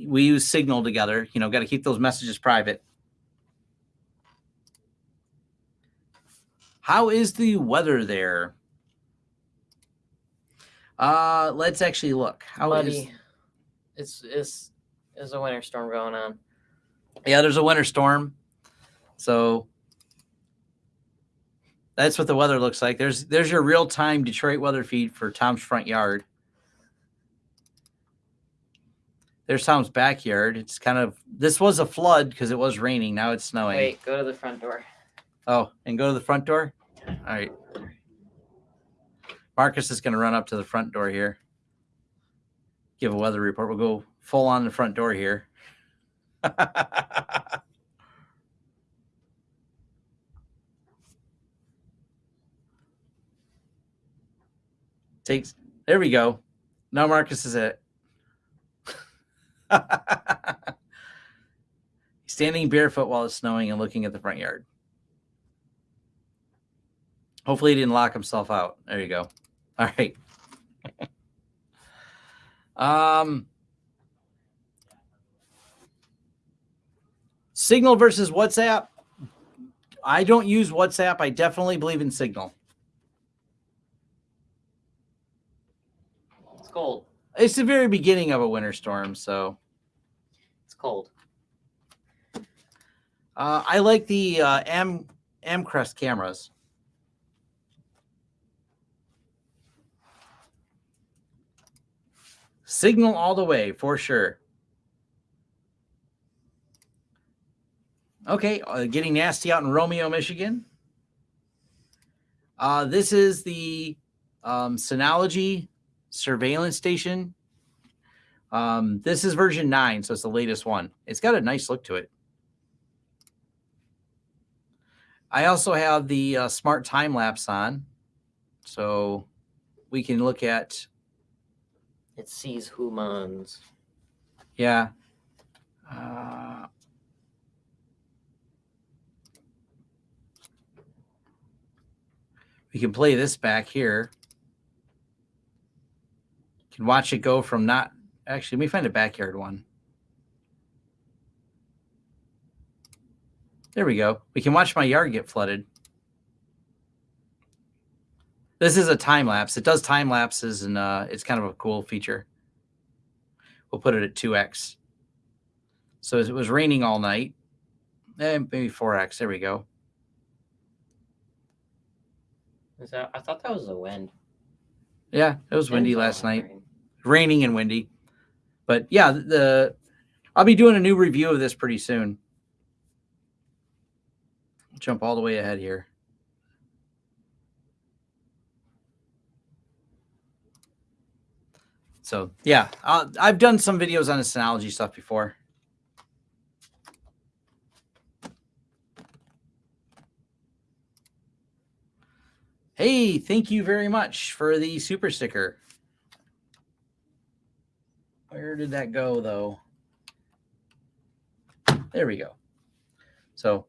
We use Signal together. You know, got to keep those messages private. How is the weather there? Uh, let's actually look. How is? Muddy. It's it's there's a winter storm going on. Yeah, there's a winter storm. So that's what the weather looks like. There's there's your real-time Detroit weather feed for Tom's front yard. There's Tom's backyard. It's kind of this was a flood because it was raining. Now it's snowing. Wait, go to the front door. Oh, and go to the front door? All right. Marcus is going to run up to the front door here. Give a weather report. We'll go full on the front door here. Takes, there we go. Now Marcus is it. Standing barefoot while it's snowing and looking at the front yard. Hopefully, he didn't lock himself out. There you go. All right. um, Signal versus WhatsApp. I don't use WhatsApp. I definitely believe in Signal. Cold. It's the very beginning of a winter storm, so It's cold. uh, I like the uh, Am Amcrest cameras. Signal all the way for sure. Okay, uh, getting nasty out in Romeo, Michigan. Uh, this is the um, Synology surveillance station. Um, this is version nine, so it's the latest one. It's got a nice look to it. I also have the uh, smart time lapse on, so we can look at It sees humans. yeah. Uh, we can play this back here. Can watch it go from not actually. Let me find a backyard one. There we go. We can watch my yard get flooded. This is a time lapse. It does time lapses, and uh, it's kind of a cool feature. We'll put it at 2x. So it was raining all night. Eh, maybe 4x. There we go. Is that? I thought that was the wind. Yeah, it was windy last night. Rain. Raining and windy. But yeah, the I'll be doing a new review of this pretty soon. Jump all the way ahead here. So yeah, i I've done some videos on the Synology stuff before. Hey, thank you very much for the super sticker. Where did that go though? There we go. So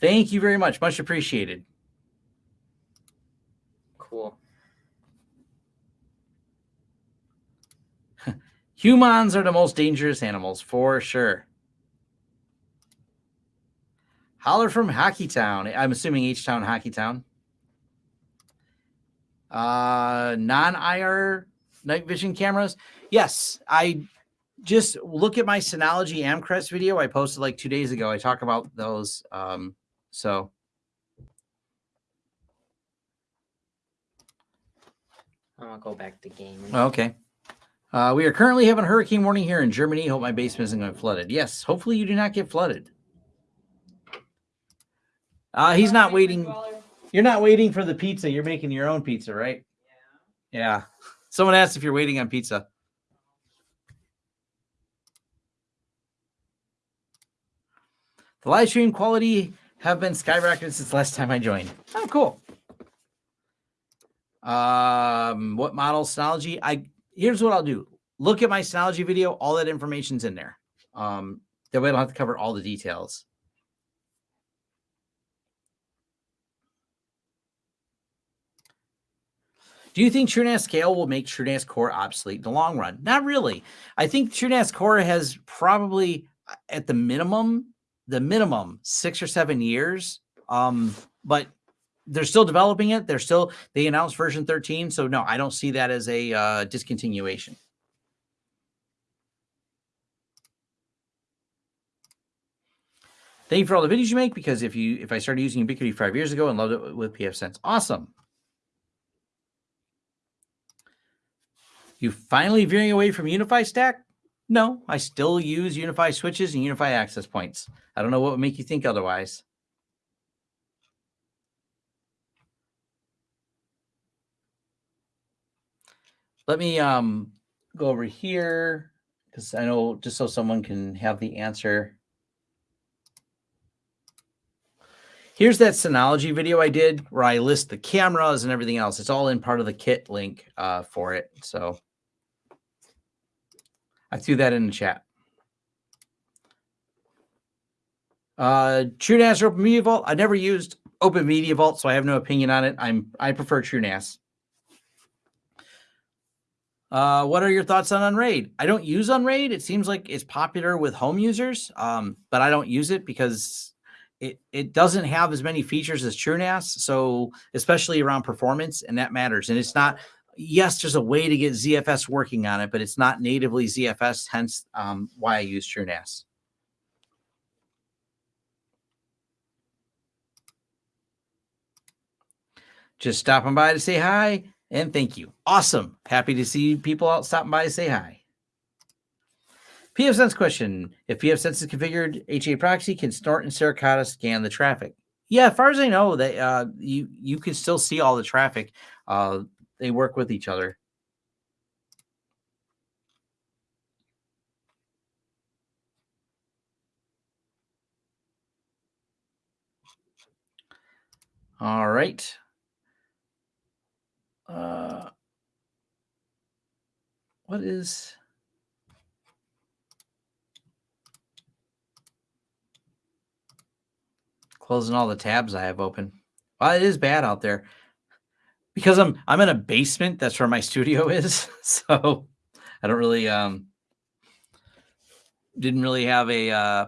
thank you very much. Much appreciated. Cool. Humans are the most dangerous animals for sure. Holler from Hockey Town. I'm assuming H Town, Hockey Town. Uh, non IR night vision cameras. Yes, I just look at my Synology Amcrest video I posted like two days ago. I talk about those. Um, so I'm gonna go back to gaming. okay. Uh, we are currently having a hurricane warning here in Germany. Hope my basement isn't going to flooded. Yes, hopefully you do not get flooded. Uh, he's not waiting. You're not waiting for the pizza. You're making your own pizza, right? Yeah. Someone asked if you're waiting on pizza. The live stream quality have been skyrocketed since last time I joined. Oh, cool. Um, what model Synology? I here's what I'll do. Look at my Synology video. All that information's in there. Um, that way I don't have to cover all the details. Do you think TrueNAS Scale will make TrueNAS Core obsolete in the long run? Not really. I think TrueNAS Core has probably, uh, at the minimum, the minimum six or seven years. Um, but they're still developing it. They're still they announced version 13. So no, I don't see that as a uh, discontinuation. Thank you for all the videos you make because if you if I started using Ubiquiti five years ago and loved it with pfSense, awesome. You finally veering away from UniFi stack? No, I still use UniFi switches and UniFi access points. I don't know what would make you think otherwise. Let me um, go over here because I know just so someone can have the answer. Here's that Synology video I did where I list the cameras and everything else. It's all in part of the kit link uh, for it. So I threw that in the chat. Uh, TrueNAS or Open Media Vault. I never used Open Media Vault, so I have no opinion on it. I'm I prefer TrueNAS. Uh, what are your thoughts on Unraid? I don't use Unraid. It seems like it's popular with home users, um, but I don't use it because it it doesn't have as many features as TrueNAS. So especially around performance, and that matters. And it's not yes, there's a way to get ZFS working on it, but it's not natively ZFS, hence um, why I use TrueNAS. Just stopping by to say hi and thank you. Awesome. Happy to see people out stopping by to say hi. pfSense question. If pfSense is configured, HAProxy can snort and Suricata scan the traffic. Yeah, as far as I know, that uh, you you can still see all the traffic. Uh, they work with each other. All right. Uh, what is closing all the tabs I have open? Well, it is bad out there because I'm I'm in a basement. That's where my studio is. So I don't really um didn't really have a uh,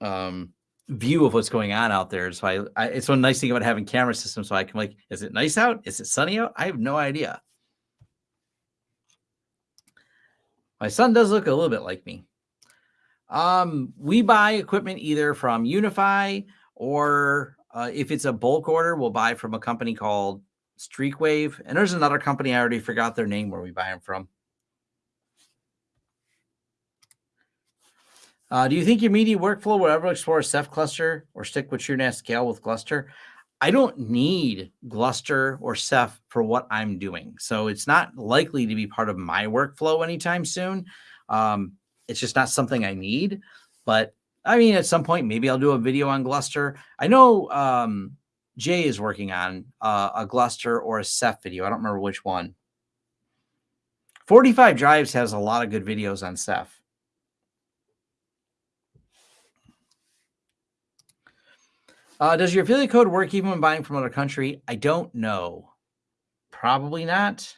um view of what's going on out there. So I, I it's one nice thing about having camera systems. So I can like, is it nice out? Is it sunny out? I have no idea. My son does look a little bit like me. Um, we buy equipment either from UniFi or uh, if it's a bulk order, we'll buy from a company called Streakwave. And there's another company, I already forgot their name where we buy them from. Uh, do you think your media workflow will ever explore Ceph cluster or stick with TrueNAS scale with Gluster? I don't need Gluster or Ceph for what I'm doing. So it's not likely to be part of my workflow anytime soon. Um, it's just not something I need. But I mean, at some point, maybe I'll do a video on Gluster. I know um, Jay is working on uh, a Gluster or a Ceph video. I don't remember which one. 45 Drives has a lot of good videos on Ceph. Uh, does your affiliate code work even when buying from another country? I don't know. Probably not.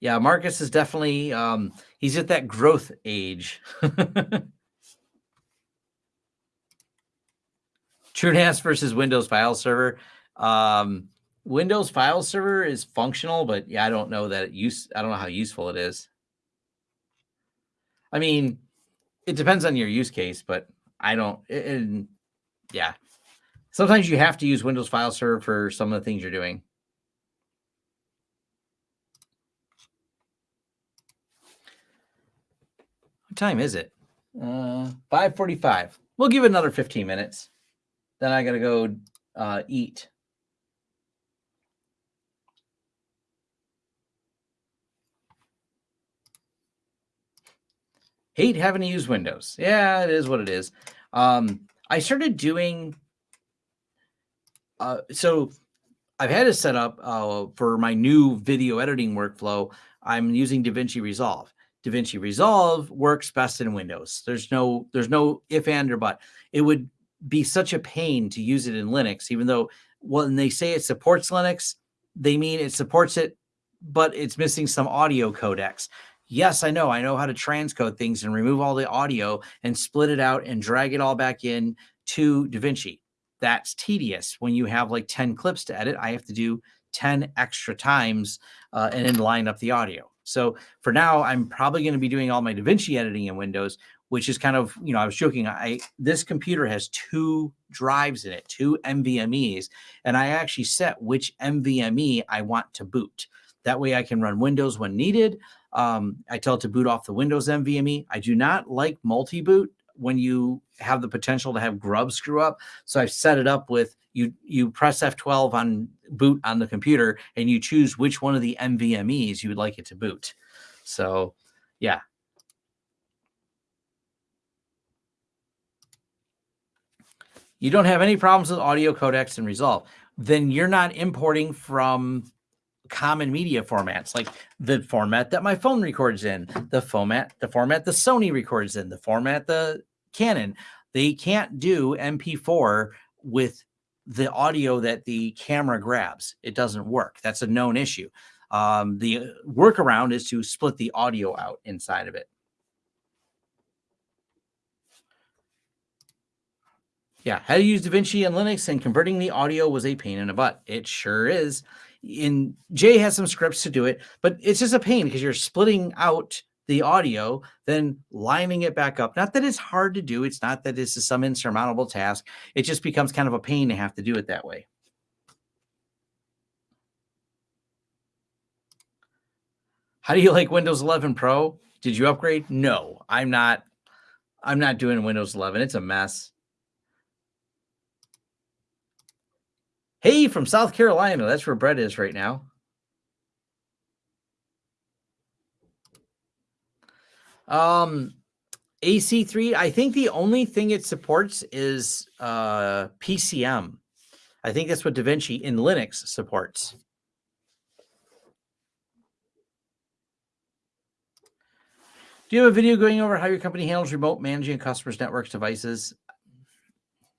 Yeah, Marcus is definitely um, he's at that growth age. TrueNAS versus Windows file server. Um, Windows file server is functional, but yeah, I don't know that it use. I don't know how useful it is. I mean, it depends on your use case, but I don't. And yeah, sometimes you have to use Windows File Server for some of the things you're doing. What time is it? Uh, 5:45. We'll give it another 15 minutes. Then I gotta go uh, eat. hate having to use Windows. Yeah, it is what it is. Um, I started doing uh, so I've had it set up uh, for my new video editing workflow. I'm using DaVinci Resolve. DaVinci Resolve works best in Windows. There's no there's no if and or but. It would be such a pain to use it in Linux, even though when they say it supports Linux, they mean it supports it, but it's missing some audio codecs. Yes, I know. I know how to transcode things and remove all the audio and split it out and drag it all back in to DaVinci. That's tedious. When you have like 10 clips to edit, I have to do 10 extra times uh, and then line up the audio. So for now, I'm probably going to be doing all my DaVinci editing in Windows, which is kind of, you know, I was joking. I this computer has two drives in it, two NVMe's, and I actually set which NVMe I want to boot. That way I can run Windows when needed. Um, I tell it to boot off the Windows NVMe. I do not like multi-boot when you have the potential to have Grub screw up. So I've set it up with you you press F12 on boot on the computer and you choose which one of the NVMEs you would like it to boot. So yeah. You don't have any problems with audio codecs and resolve. Then you're not importing from common media formats like the format that my phone records in the format the format the sony records in the format the canon. They can't do mp4 with the audio that the camera grabs. It doesn't work. That's a known issue. Um, the workaround is to split the audio out inside of it yeah how to use davinci and linux and converting the audio was a pain in the butt it sure is in Jay has some scripts to do it, but it's just a pain because you're splitting out the audio, then lining it back up. Not that it's hard to do. It's not that this is some insurmountable task. It just becomes kind of a pain to have to do it that way. How do you like Windows 11 Pro? Did you upgrade? No, I'm not. I'm not doing Windows 11. It's a mess. Hey, from South Carolina. That's where Brett is right now. Um, AC3, I think the only thing it supports is uh, PCM. I think that's what DaVinci in Linux supports. Do you have a video going over how your company handles remote managing customers' networks devices?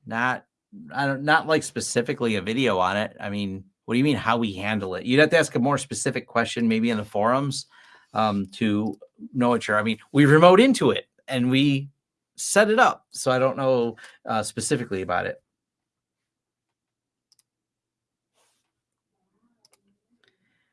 Not I don't not like specifically a video on it. I mean, what do you mean how we handle it? You'd have to ask a more specific question, maybe in the forums, um, to know what you're. I mean, we remote into it and we set it up, so I don't know uh, specifically about it.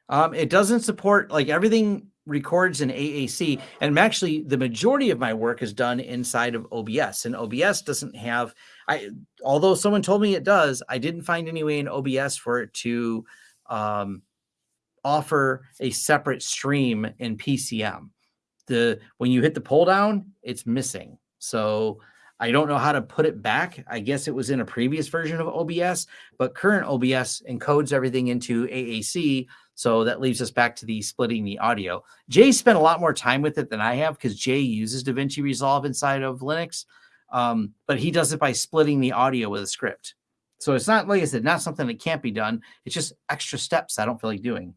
Um, it doesn't support like everything records in AAC. And actually, the majority of my work is done inside of OBS, and OBS doesn't have. I although someone told me it does, I didn't find any way in OBS for it to um, offer a separate stream in PCM. the when you hit the pull down, it's missing. So I don't know how to put it back. I guess it was in a previous version of OBS, but current OBS encodes everything into AAC. So that leaves us back to the splitting the audio. Jay spent a lot more time with it than I have because Jay uses DaVinci Resolve inside of Linux, um, but he does it by splitting the audio with a script. So it's not, like I said, not something that can't be done. It's just extra steps I don't feel like doing.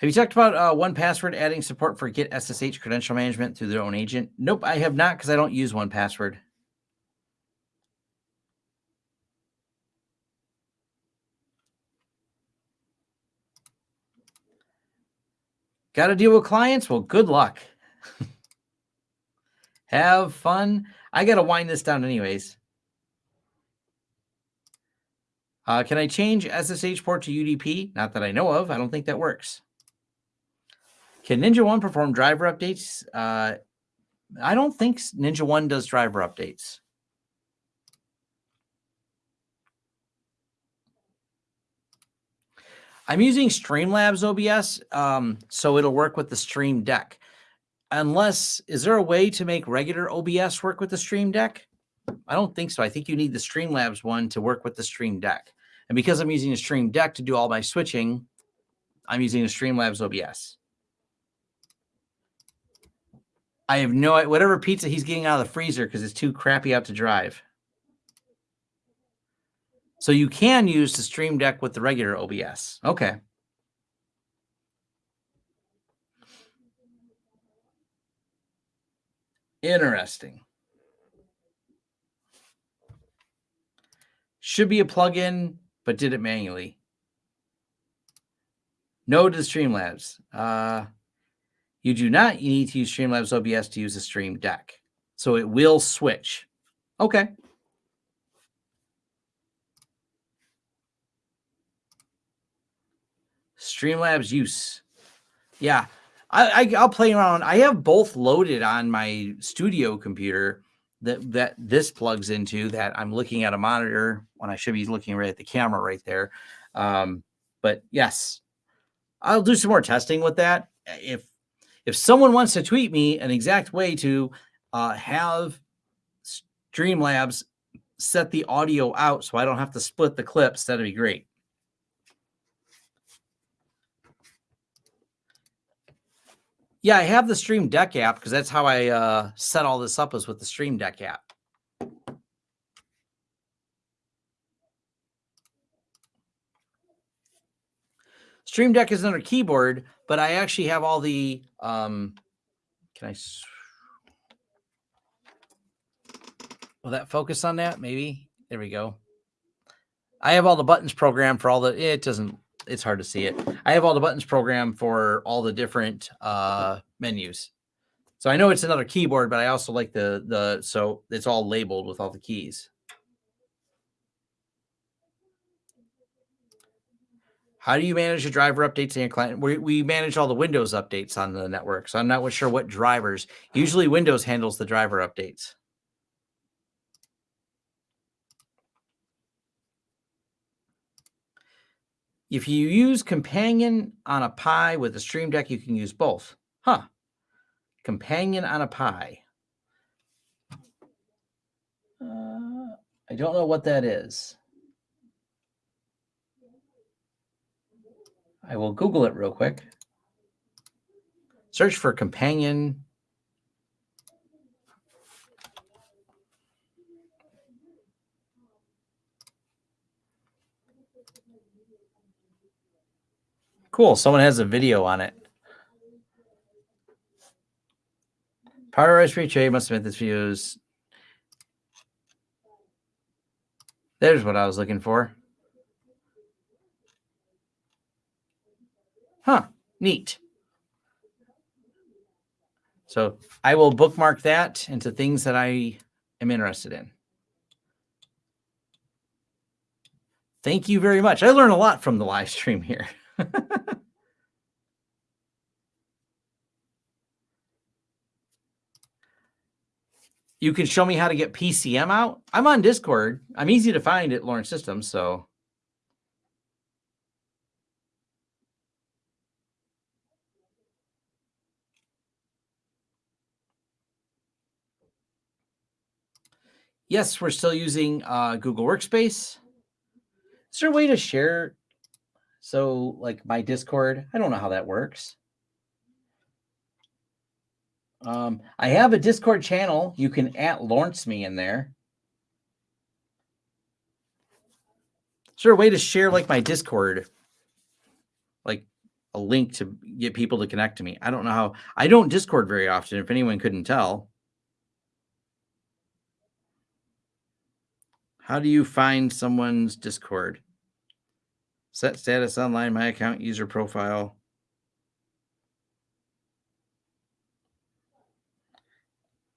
Have you talked about uh, 1Password adding support for Git SSH credential management through their own agent? Nope, I have not because I don't use 1Password. Got to deal with clients? Well, good luck. Have fun. I got to wind this down anyways. Uh, can I change SSH port to UDP? Not that I know of. I don't think that works. Can NinjaOne perform driver updates? Uh, I don't think NinjaOne does driver updates. I'm using Streamlabs OBS, um, so it'll work with the Stream Deck. Unless, is there a way to make regular OBS work with the Stream Deck? I don't think so. I think you need the Streamlabs one to work with the Stream Deck. And because I'm using the Stream Deck to do all my switching, I'm using the Streamlabs OBS. I have no whatever pizza he's getting out of the freezer because it's too crappy out to drive. So you can use the Stream Deck with the regular OBS. Okay. Interesting. Should be a plugin, but did it manually. No to Streamlabs. Uh, you do not you need to use Streamlabs OBS to use the Stream Deck. So it will switch. Okay. Streamlabs use. Yeah, I, I will play around. I have both loaded on my studio computer that that this plugs into. That I'm looking at a monitor when I should be looking right at the camera right there. Um, but yes, I'll do some more testing with that. If if someone wants to tweet me an exact way to uh, have Streamlabs set the audio out so I don't have to split the clips, that'd be great. Yeah, I have the Stream Deck app because that's how I uh, set all this up is with the Stream Deck app. Stream Deck is under keyboard, but I actually have all the, um, can I, will that focus on that? Maybe. There we go. I have all the buttons programmed for all the, it doesn't it's hard to see it. I have all the buttons programmed for all the different uh, menus. So I know it's another keyboard, but I also like the, the, so it's all labeled with all the keys. How do you manage the driver updates in your client? We, we manage all the Windows updates on the network. So I'm not sure what drivers. Usually Windows handles the driver updates. If you use Companion on a Pi with a Stream Deck, you can use both. Huh. Companion on a Pi. Uh, I don't know what that is. I will Google it real quick. Search for Companion Cool. Someone has a video on it. Power Raspberry Pi must have made this videos. There's what I was looking for. Huh. Neat. So I will bookmark that into things that I am interested in. Thank you very much. I learned a lot from the live stream here. you can show me how to get PCM out. I'm on Discord. I'm easy to find at Lawrence Systems, so yes, we're still using uh, Google Workspace. Is there a way to share? So, like my Discord, I don't know how that works. Um, I have a Discord channel. You can at Lawrence me in there. Is there a way to share like my Discord? Like a link to get people to connect to me. I don't know how. I don't Discord very often, if anyone couldn't tell. How do you find someone's Discord? Set status online, my account, user profile.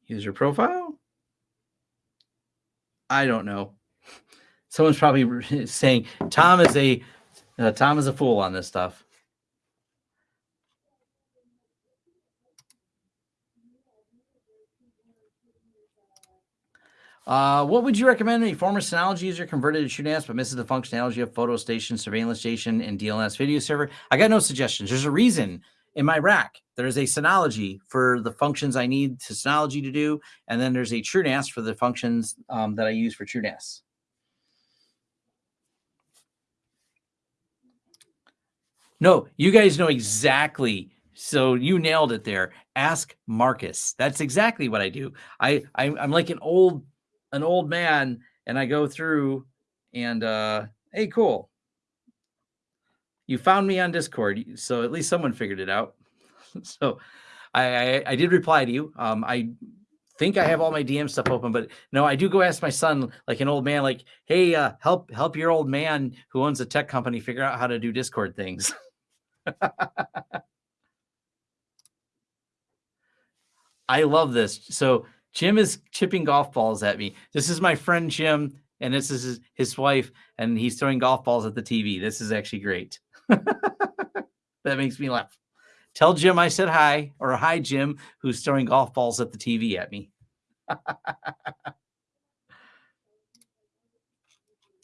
User profile? I don't know. Someone's probably saying Tom is a uh, Tom is a fool on this stuff. Uh, what would you recommend a former Synology user converted to TrueNAS but misses the functionality of photo station, surveillance station, and DLNS video server? I got no suggestions. There's a reason in my rack. There's a Synology for the functions I need to Synology to do, and then there's a TrueNAS for the functions um, that I use for TrueNAS. No, you guys know exactly. So you nailed it there. Ask Marcus. That's exactly what I do. I, I I'm like an old an old man and I go through and uh hey cool. You found me on Discord, so at least someone figured it out. so I, I I did reply to you. Um I think I have all my DM stuff open, but no, I do go ask my son, like an old man, like, hey, uh, help help your old man who owns a tech company figure out how to do Discord things. I love this. So Jim is chipping golf balls at me. This is my friend Jim, and this is his, his wife, and he's throwing golf balls at the TV. This is actually great. that makes me laugh. Tell Jim I said hi, or hi, Jim, who's throwing golf balls at the TV at me.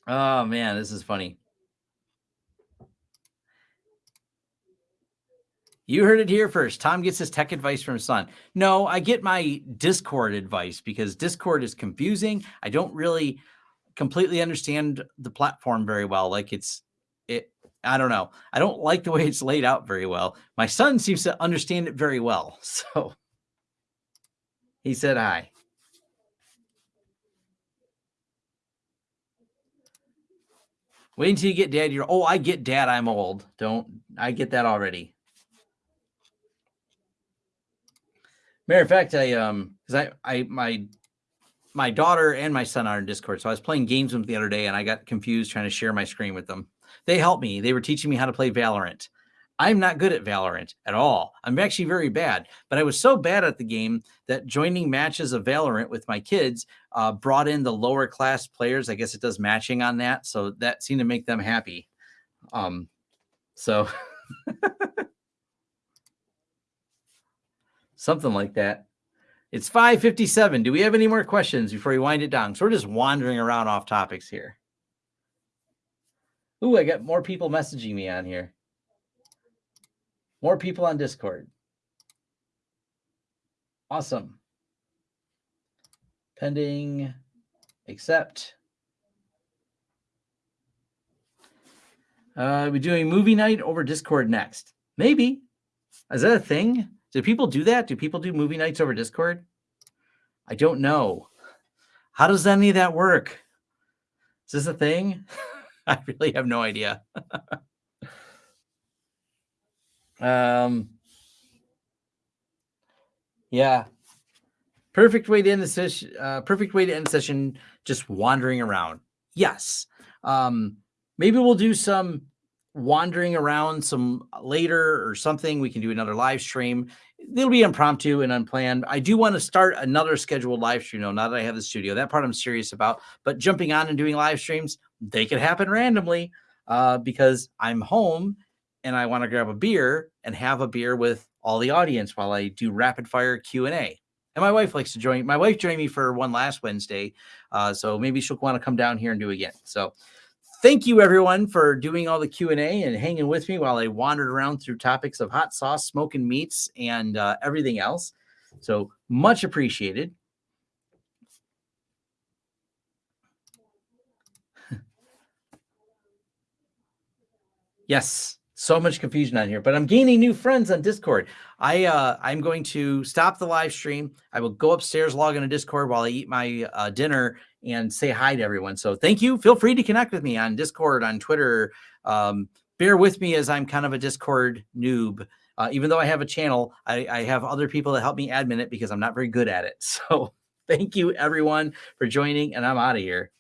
oh, man, this is funny. You heard it here first. Tom gets his tech advice from his son. No, I get my Discord advice because Discord is confusing. I don't really completely understand the platform very well. Like it's it I don't know. I don't like the way it's laid out very well. My son seems to understand it very well. So he said hi. Wait until you get dad. You're oh, I get dad. I'm old. Don't I get that already? Matter of fact, I um, because I I my my daughter and my son are in Discord, so I was playing games with them the other day, and I got confused trying to share my screen with them. They helped me. They were teaching me how to play Valorant. I'm not good at Valorant at all. I'm actually very bad, but I was so bad at the game that joining matches of Valorant with my kids uh, brought in the lower class players. I guess it does matching on that, so that seemed to make them happy. Um, so something like that. It's 557. Do we have any more questions before we wind it down? So we're just wandering around off topics here. Ooh, I got more people messaging me on here. More people on Discord. Awesome. Pending, accept. Uh, we doing movie night over Discord next? Maybe. Is that a thing? Do people do that? Do people do movie nights over Discord? I don't know. How does any of that work? Is this a thing? I really have no idea. um, yeah. Perfect way to end the session. Uh, perfect way to end session. Just wandering around. Yes. Um, maybe we'll do some wandering around some later or something. We can do another live stream. It'll be impromptu and unplanned. I do want to start another scheduled live stream. though. now that I have the studio, that part I'm serious about. But jumping on and doing live streams, they could happen randomly uh, because I'm home and I want to grab a beer and have a beer with all the audience while I do rapid fire Q and A. And my wife likes to join. My wife joined me for one last Wednesday, uh, so maybe she'll want to come down here and do again. So thank you everyone for doing all the q&a and hanging with me while i wandered around through topics of hot sauce smoking meats and uh, everything else. So much appreciated. Yes so much confusion on here but i'm gaining new friends on discord. I uh i'm going to stop the live stream. I will go upstairs log into discord while i eat my uh, dinner and say hi to everyone. So thank you. Feel free to connect with me on Discord, on Twitter. Um, bear with me as I'm kind of a Discord noob. Uh, even though I have a channel, I, I have other people that help me admin it because I'm not very good at it. So thank you everyone for joining, and I'm out of here.